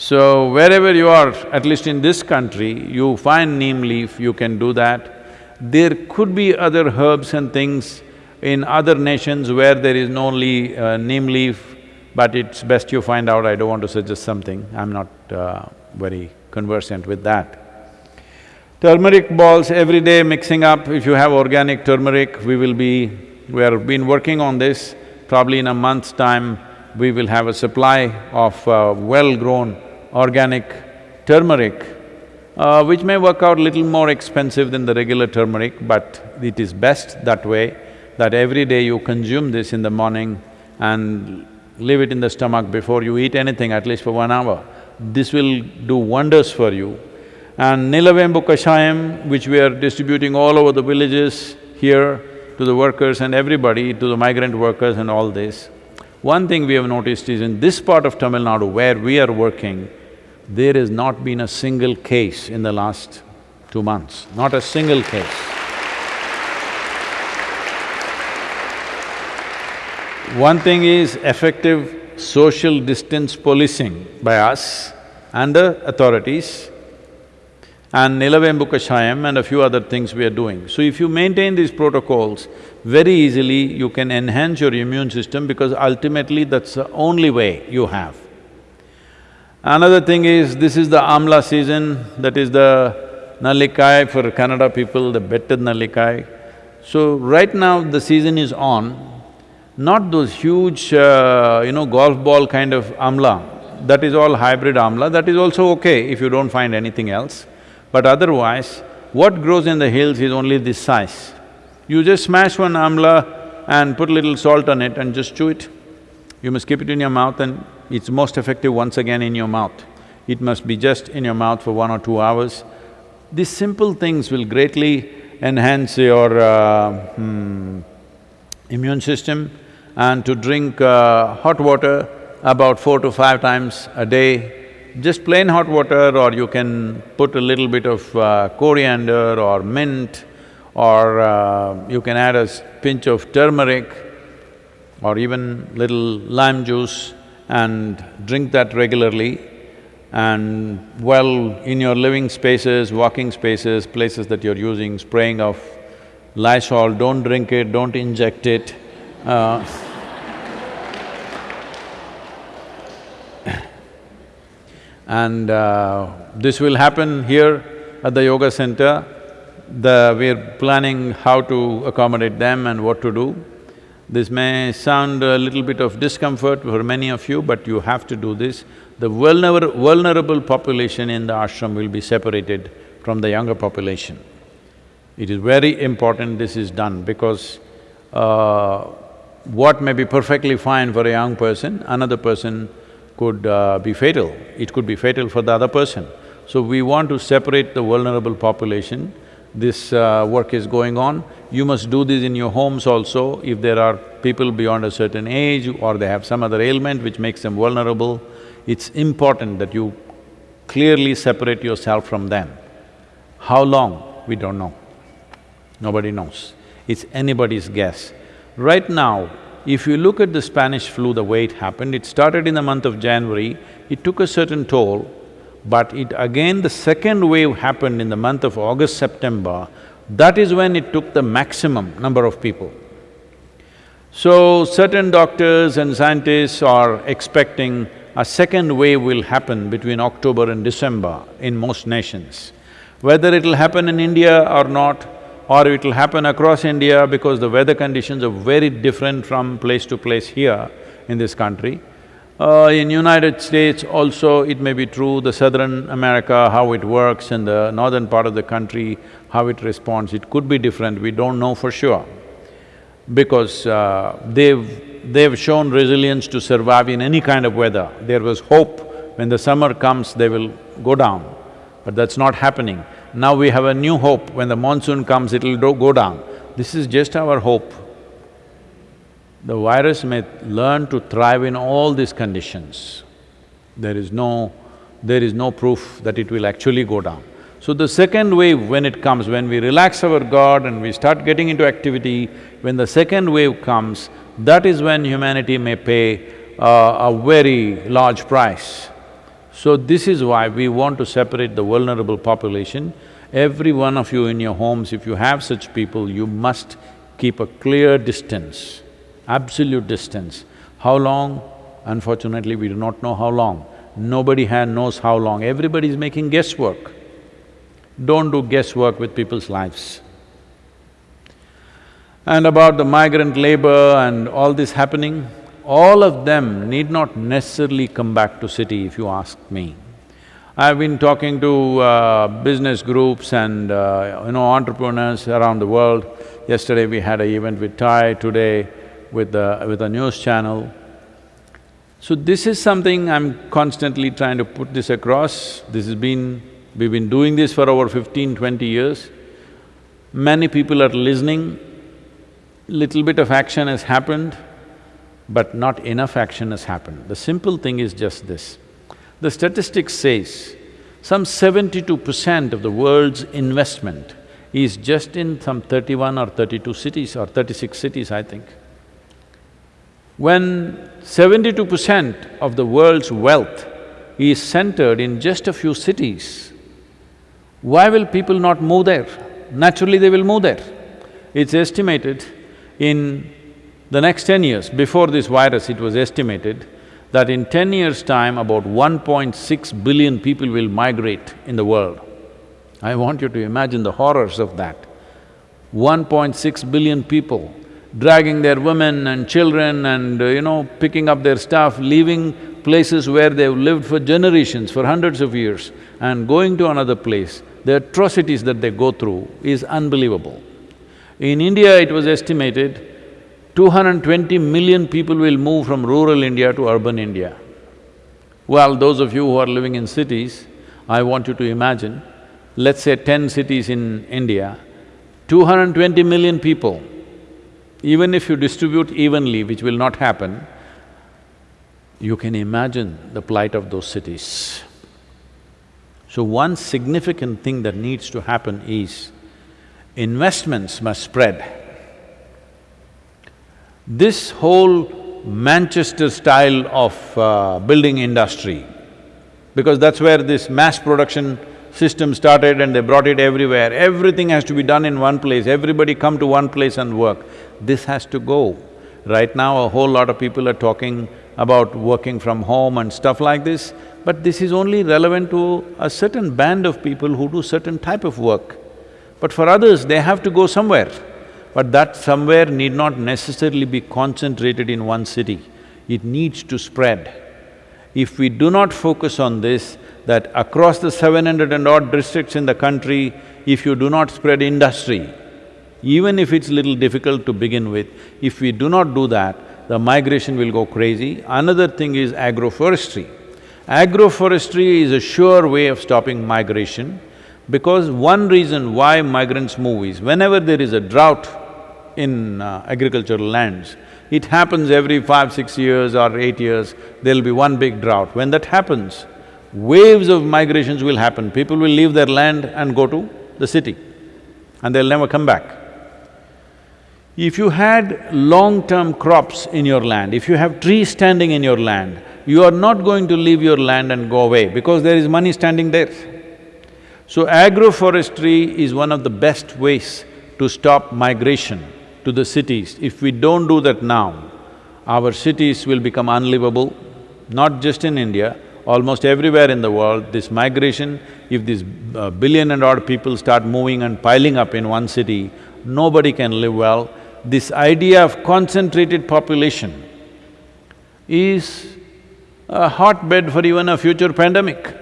So wherever you are, at least in this country, you find neem leaf, you can do that. There could be other herbs and things in other nations where there is no le uh, neem leaf, but it's best you find out, I don't want to suggest something, I'm not uh, very conversant with that. Turmeric balls every day mixing up, if you have organic turmeric, we will be… we have been working on this, probably in a month's time, we will have a supply of uh, well-grown organic turmeric, uh, which may work out little more expensive than the regular turmeric, but it is best that way, that every day you consume this in the morning and leave it in the stomach before you eat anything, at least for one hour. This will do wonders for you. And Nilavembu Kashayam, which we are distributing all over the villages here to the workers and everybody, to the migrant workers and all this. One thing we have noticed is in this part of Tamil Nadu where we are working, there has not been a single case in the last two months, not a single case. One thing is effective social distance policing by us and the authorities and Nilavembu Kashayam and a few other things we are doing. So if you maintain these protocols, very easily you can enhance your immune system because ultimately that's the only way you have. Another thing is, this is the Amla season, that is the Nallikai for Kannada people, the better Nallikai. So right now the season is on, not those huge, uh, you know, golf ball kind of Amla, that is all hybrid Amla, that is also okay if you don't find anything else. But otherwise, what grows in the hills is only this size. You just smash one amla and put a little salt on it and just chew it. You must keep it in your mouth and it's most effective once again in your mouth. It must be just in your mouth for one or two hours. These simple things will greatly enhance your uh, hmm, immune system and to drink uh, hot water about four to five times a day just plain hot water or you can put a little bit of uh, coriander or mint or uh, you can add a pinch of turmeric or even little lime juice and drink that regularly and well, in your living spaces, walking spaces, places that you're using, spraying of Lysol, don't drink it, don't inject it. Uh, And uh, this will happen here at the yoga center. The… we're planning how to accommodate them and what to do. This may sound a little bit of discomfort for many of you, but you have to do this. The vulner vulnerable population in the ashram will be separated from the younger population. It is very important this is done because uh, what may be perfectly fine for a young person, another person could uh, be fatal, it could be fatal for the other person. So we want to separate the vulnerable population, this uh, work is going on. You must do this in your homes also, if there are people beyond a certain age or they have some other ailment which makes them vulnerable, it's important that you clearly separate yourself from them. How long? We don't know. Nobody knows. It's anybody's guess. Right now, if you look at the Spanish flu, the way it happened, it started in the month of January, it took a certain toll, but it again the second wave happened in the month of August, September, that is when it took the maximum number of people. So, certain doctors and scientists are expecting a second wave will happen between October and December in most nations. Whether it'll happen in India or not, or it'll happen across India because the weather conditions are very different from place to place here in this country. Uh, in United States also it may be true, the southern America, how it works and the northern part of the country, how it responds, it could be different, we don't know for sure. Because uh, they've… they've shown resilience to survive in any kind of weather. There was hope, when the summer comes they will go down, but that's not happening. Now we have a new hope, when the monsoon comes it'll go down. This is just our hope. The virus may learn to thrive in all these conditions. There is no… there is no proof that it will actually go down. So the second wave when it comes, when we relax our guard and we start getting into activity, when the second wave comes, that is when humanity may pay uh, a very large price. So this is why we want to separate the vulnerable population. Every one of you in your homes, if you have such people, you must keep a clear distance, absolute distance. How long? Unfortunately, we do not know how long. Nobody knows how long, everybody is making guesswork. Don't do guesswork with people's lives. And about the migrant labor and all this happening, all of them need not necessarily come back to city if you ask me. I've been talking to uh, business groups and uh, you know entrepreneurs around the world. Yesterday we had an event with TiE, today with the… with a news channel. So this is something I'm constantly trying to put this across. This has been… we've been doing this for over 15, 20 years. Many people are listening, little bit of action has happened, but not enough action has happened. The simple thing is just this. The statistics says some seventy-two percent of the world's investment is just in some thirty-one or thirty-two cities or thirty-six cities, I think. When seventy-two percent of the world's wealth is centered in just a few cities, why will people not move there? Naturally they will move there. It's estimated in the next ten years, before this virus it was estimated that in ten years' time about 1.6 billion people will migrate in the world. I want you to imagine the horrors of that. 1.6 billion people dragging their women and children and, you know, picking up their stuff, leaving places where they've lived for generations, for hundreds of years, and going to another place, the atrocities that they go through is unbelievable. In India, it was estimated 220 million people will move from rural India to urban India. Well, those of you who are living in cities, I want you to imagine, let's say ten cities in India, 220 million people, even if you distribute evenly, which will not happen, you can imagine the plight of those cities. So one significant thing that needs to happen is investments must spread. This whole Manchester style of uh, building industry, because that's where this mass production system started and they brought it everywhere, everything has to be done in one place, everybody come to one place and work. This has to go. Right now, a whole lot of people are talking about working from home and stuff like this, but this is only relevant to a certain band of people who do certain type of work. But for others, they have to go somewhere. But that somewhere need not necessarily be concentrated in one city, it needs to spread. If we do not focus on this, that across the seven hundred and odd districts in the country, if you do not spread industry, even if it's little difficult to begin with, if we do not do that, the migration will go crazy. Another thing is agroforestry. Agroforestry is a sure way of stopping migration because one reason why migrants move is whenever there is a drought in uh, agricultural lands, it happens every five, six years or eight years, there'll be one big drought. When that happens, waves of migrations will happen. People will leave their land and go to the city and they'll never come back. If you had long-term crops in your land, if you have trees standing in your land, you are not going to leave your land and go away because there is money standing there. So agroforestry is one of the best ways to stop migration to the cities. If we don't do that now, our cities will become unlivable, not just in India, almost everywhere in the world, this migration, if this uh, billion and odd people start moving and piling up in one city, nobody can live well. This idea of concentrated population is a hotbed for even a future pandemic.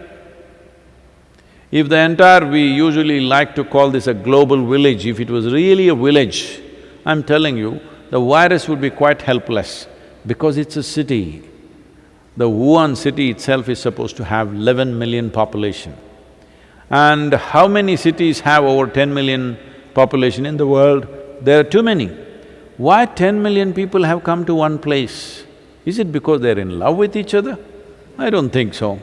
If the entire… we usually like to call this a global village, if it was really a village, I'm telling you, the virus would be quite helpless because it's a city. The Wuhan city itself is supposed to have eleven million population. And how many cities have over ten million population in the world? There are too many. Why ten million people have come to one place? Is it because they're in love with each other? I don't think so.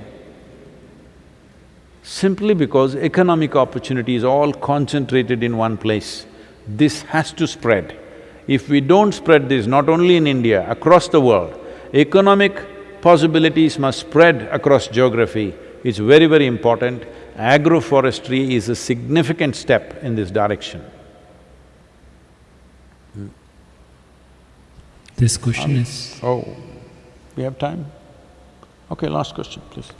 Simply because economic opportunity is all concentrated in one place. This has to spread. If we don't spread this, not only in India, across the world, economic possibilities must spread across geography. It's very, very important. Agroforestry is a significant step in this direction. This question is… Oh, we have time? Okay, last question, please.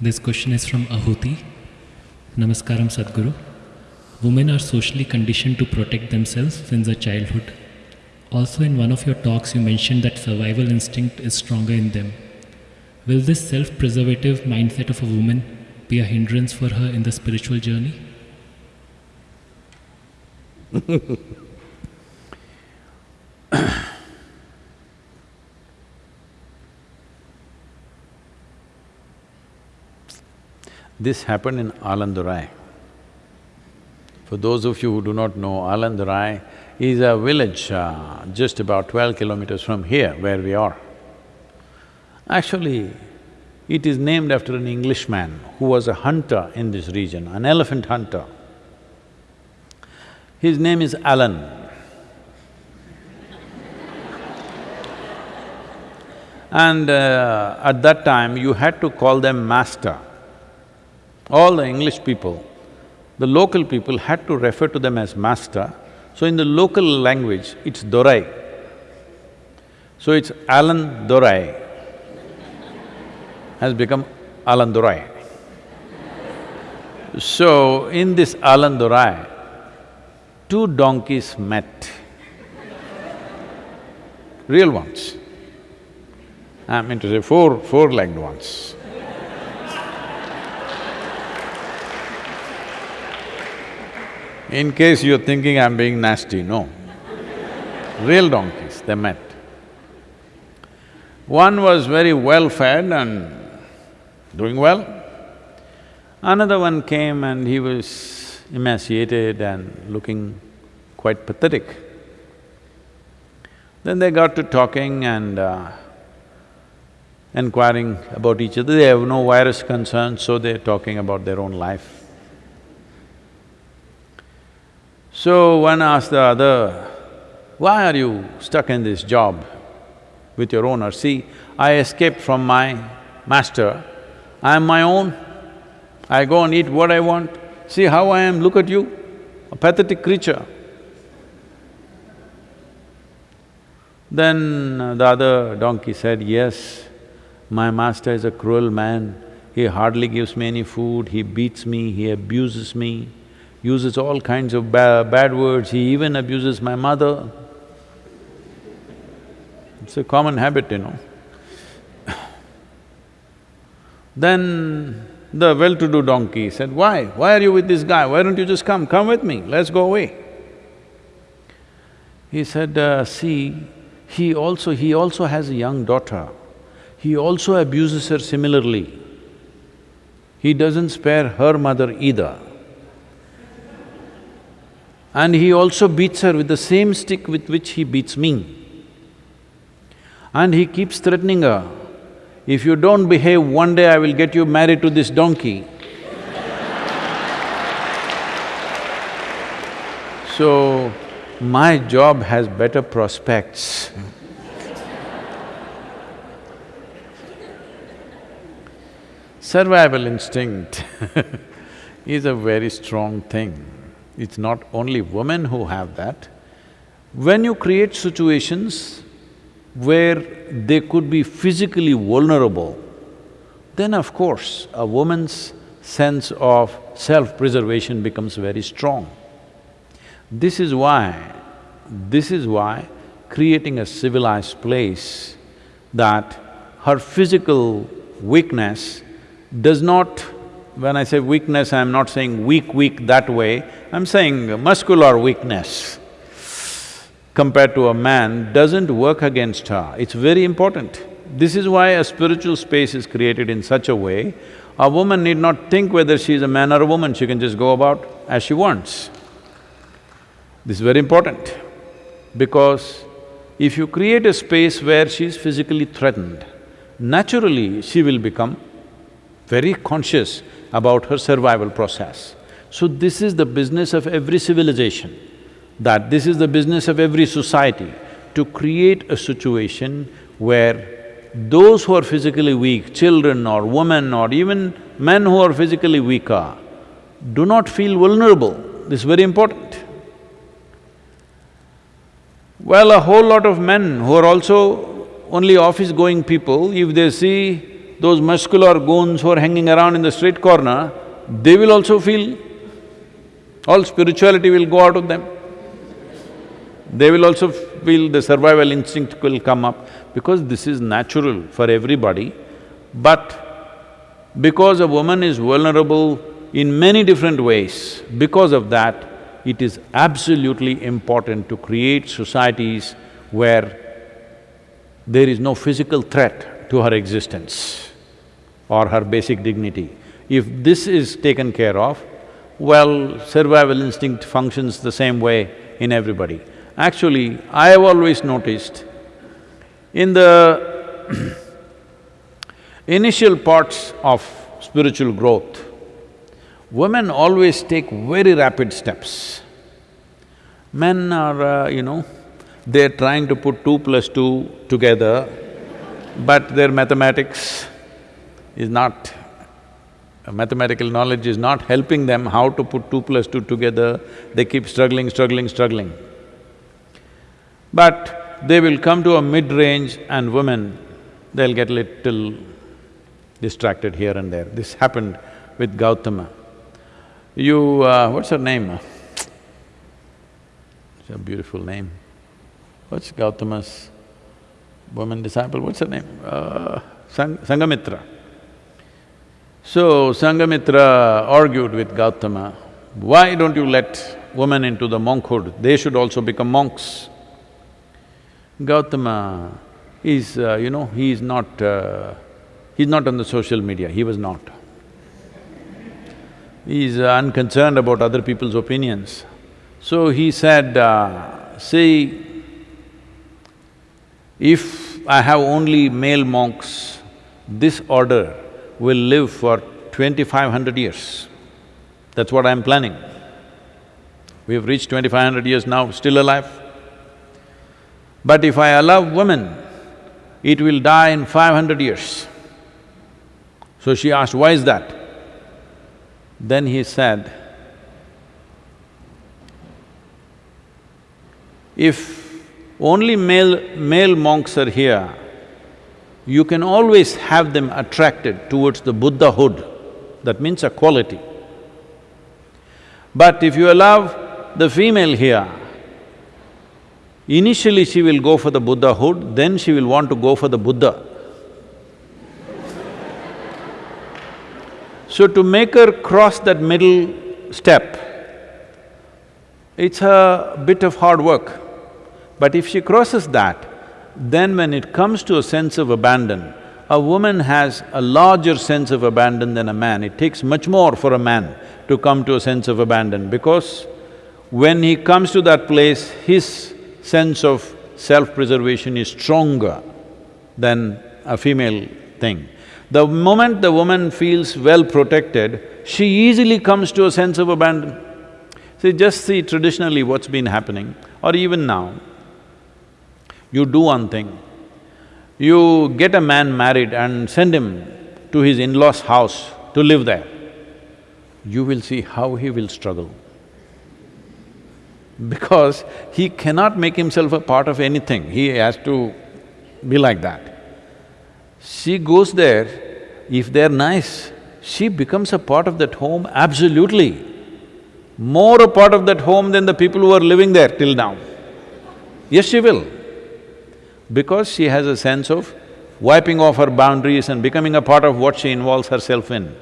This question is from Ahuti. Namaskaram Sadhguru. Women are socially conditioned to protect themselves since their childhood. Also, in one of your talks, you mentioned that survival instinct is stronger in them. Will this self preservative mindset of a woman be a hindrance for her in the spiritual journey? This happened in Alandurai. For those of you who do not know, Alandurai is a village uh, just about twelve kilometers from here where we are. Actually, it is named after an Englishman who was a hunter in this region, an elephant hunter. His name is Alan. and uh, at that time, you had to call them master. All the English people, the local people had to refer to them as master, so in the local language, it's Dorai. So it's Alan Dorai has become Alandurai. So in this Alandurai, two donkeys met, real ones. I mean to say four, four-legged ones. In case you're thinking I'm being nasty, no. Real donkeys, they met. One was very well fed and doing well. Another one came and he was emaciated and looking quite pathetic. Then they got to talking and uh, inquiring about each other. They have no virus concerns, so they're talking about their own life. So one asked the other, why are you stuck in this job with your owner? See, I escaped from my master, I am my own, I go and eat what I want. See how I am, look at you, a pathetic creature. Then the other donkey said, yes, my master is a cruel man, he hardly gives me any food, he beats me, he abuses me uses all kinds of ba bad words, he even abuses my mother. It's a common habit, you know. then the well-to-do donkey said, why? Why are you with this guy? Why don't you just come? Come with me, let's go away. He said, uh, see, he also… he also has a young daughter. He also abuses her similarly. He doesn't spare her mother either. And he also beats her with the same stick with which he beats me. And he keeps threatening her, if you don't behave, one day I will get you married to this donkey. so, my job has better prospects. Survival instinct is a very strong thing. It's not only women who have that. When you create situations where they could be physically vulnerable, then of course a woman's sense of self-preservation becomes very strong. This is why… this is why creating a civilized place that her physical weakness does not when I say weakness, I'm not saying weak, weak that way, I'm saying muscular weakness compared to a man doesn't work against her, it's very important. This is why a spiritual space is created in such a way, a woman need not think whether she is a man or a woman, she can just go about as she wants. This is very important because if you create a space where she is physically threatened, naturally she will become very conscious about her survival process. So this is the business of every civilization, that this is the business of every society, to create a situation where those who are physically weak, children or women or even men who are physically weaker, do not feel vulnerable. This is very important. Well, a whole lot of men who are also only office-going people, if they see those muscular goons who are hanging around in the street corner, they will also feel, all spirituality will go out of them. They will also feel the survival instinct will come up because this is natural for everybody. But because a woman is vulnerable in many different ways, because of that, it is absolutely important to create societies where there is no physical threat to her existence or her basic dignity. If this is taken care of, well, survival instinct functions the same way in everybody. Actually, I have always noticed, in the initial parts of spiritual growth, women always take very rapid steps. Men are, uh, you know, they're trying to put two plus two together, but their mathematics is not… mathematical knowledge is not helping them how to put two plus two together, they keep struggling, struggling, struggling. But they will come to a mid-range and women, they'll get little distracted here and there. This happened with Gautama. You… Uh, what's her name? It's a beautiful name. What's Gautama's woman disciple, what's her name? Uh, Sang Sanghamitra. So, Sanghamitra argued with Gautama, why don't you let women into the monkhood? They should also become monks. Gautama is, uh, you know, he is not… Uh, he's not on the social media, he was not. He is unconcerned about other people's opinions. So he said, uh, see, if I have only male monks, this order will live for twenty-five hundred years. That's what I'm planning. We have reached twenty-five hundred years now, still alive. But if I allow women, it will die in five hundred years. So she asked, why is that? Then he said, if only male… male monks are here, you can always have them attracted towards the Buddhahood, that means a quality. But if you allow the female here, initially she will go for the Buddhahood, then she will want to go for the Buddha. So to make her cross that middle step, it's a bit of hard work. But if she crosses that, then when it comes to a sense of abandon, a woman has a larger sense of abandon than a man. It takes much more for a man to come to a sense of abandon because when he comes to that place, his sense of self-preservation is stronger than a female thing. The moment the woman feels well protected, she easily comes to a sense of abandon. See, just see traditionally what's been happening, or even now. You do one thing, you get a man married and send him to his in-laws' house to live there, you will see how he will struggle. Because he cannot make himself a part of anything, he has to be like that. She goes there, if they're nice, she becomes a part of that home absolutely. More a part of that home than the people who are living there till now. Yes, she will because she has a sense of wiping off her boundaries and becoming a part of what she involves herself in.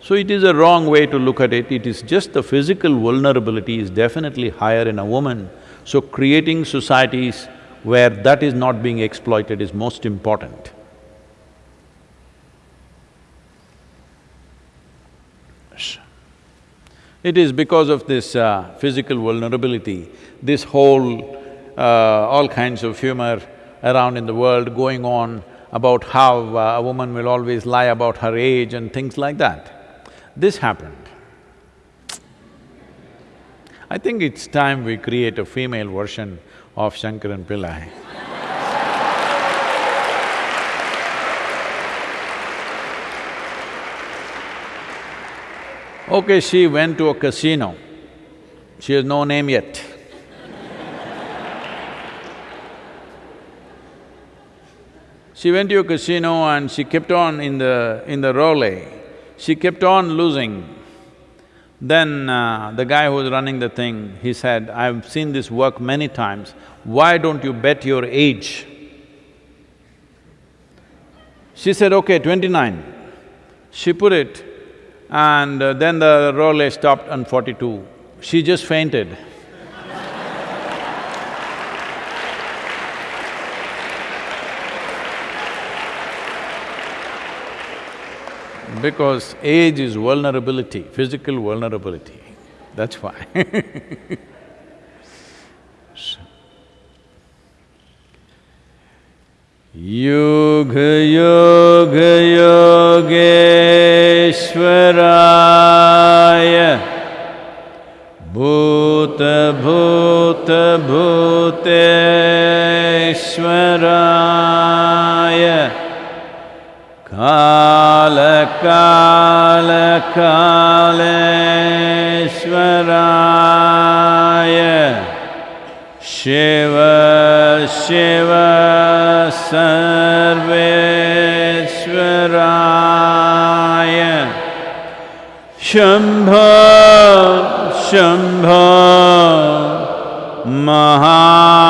So it is a wrong way to look at it, it is just the physical vulnerability is definitely higher in a woman. So creating societies where that is not being exploited is most important. It is because of this uh, physical vulnerability, this whole, uh, all kinds of humor around in the world going on about how uh, a woman will always lie about her age and things like that. This happened. I think it's time we create a female version of Shankaran Pillai. okay, she went to a casino. She has no name yet. She went to a casino and she kept on in the… in the roulette, she kept on losing. Then uh, the guy who was running the thing, he said, I've seen this work many times, why don't you bet your age? She said, okay, twenty-nine. She put it and uh, then the roulette stopped on forty-two. She just fainted. Because age is vulnerability, physical vulnerability, that's why युग युग योगेश्वराय भूत भूत भूतेश्वराय कालेश्वराय शिव शिव सर्वेश्वराय शम्भो शम्भो महा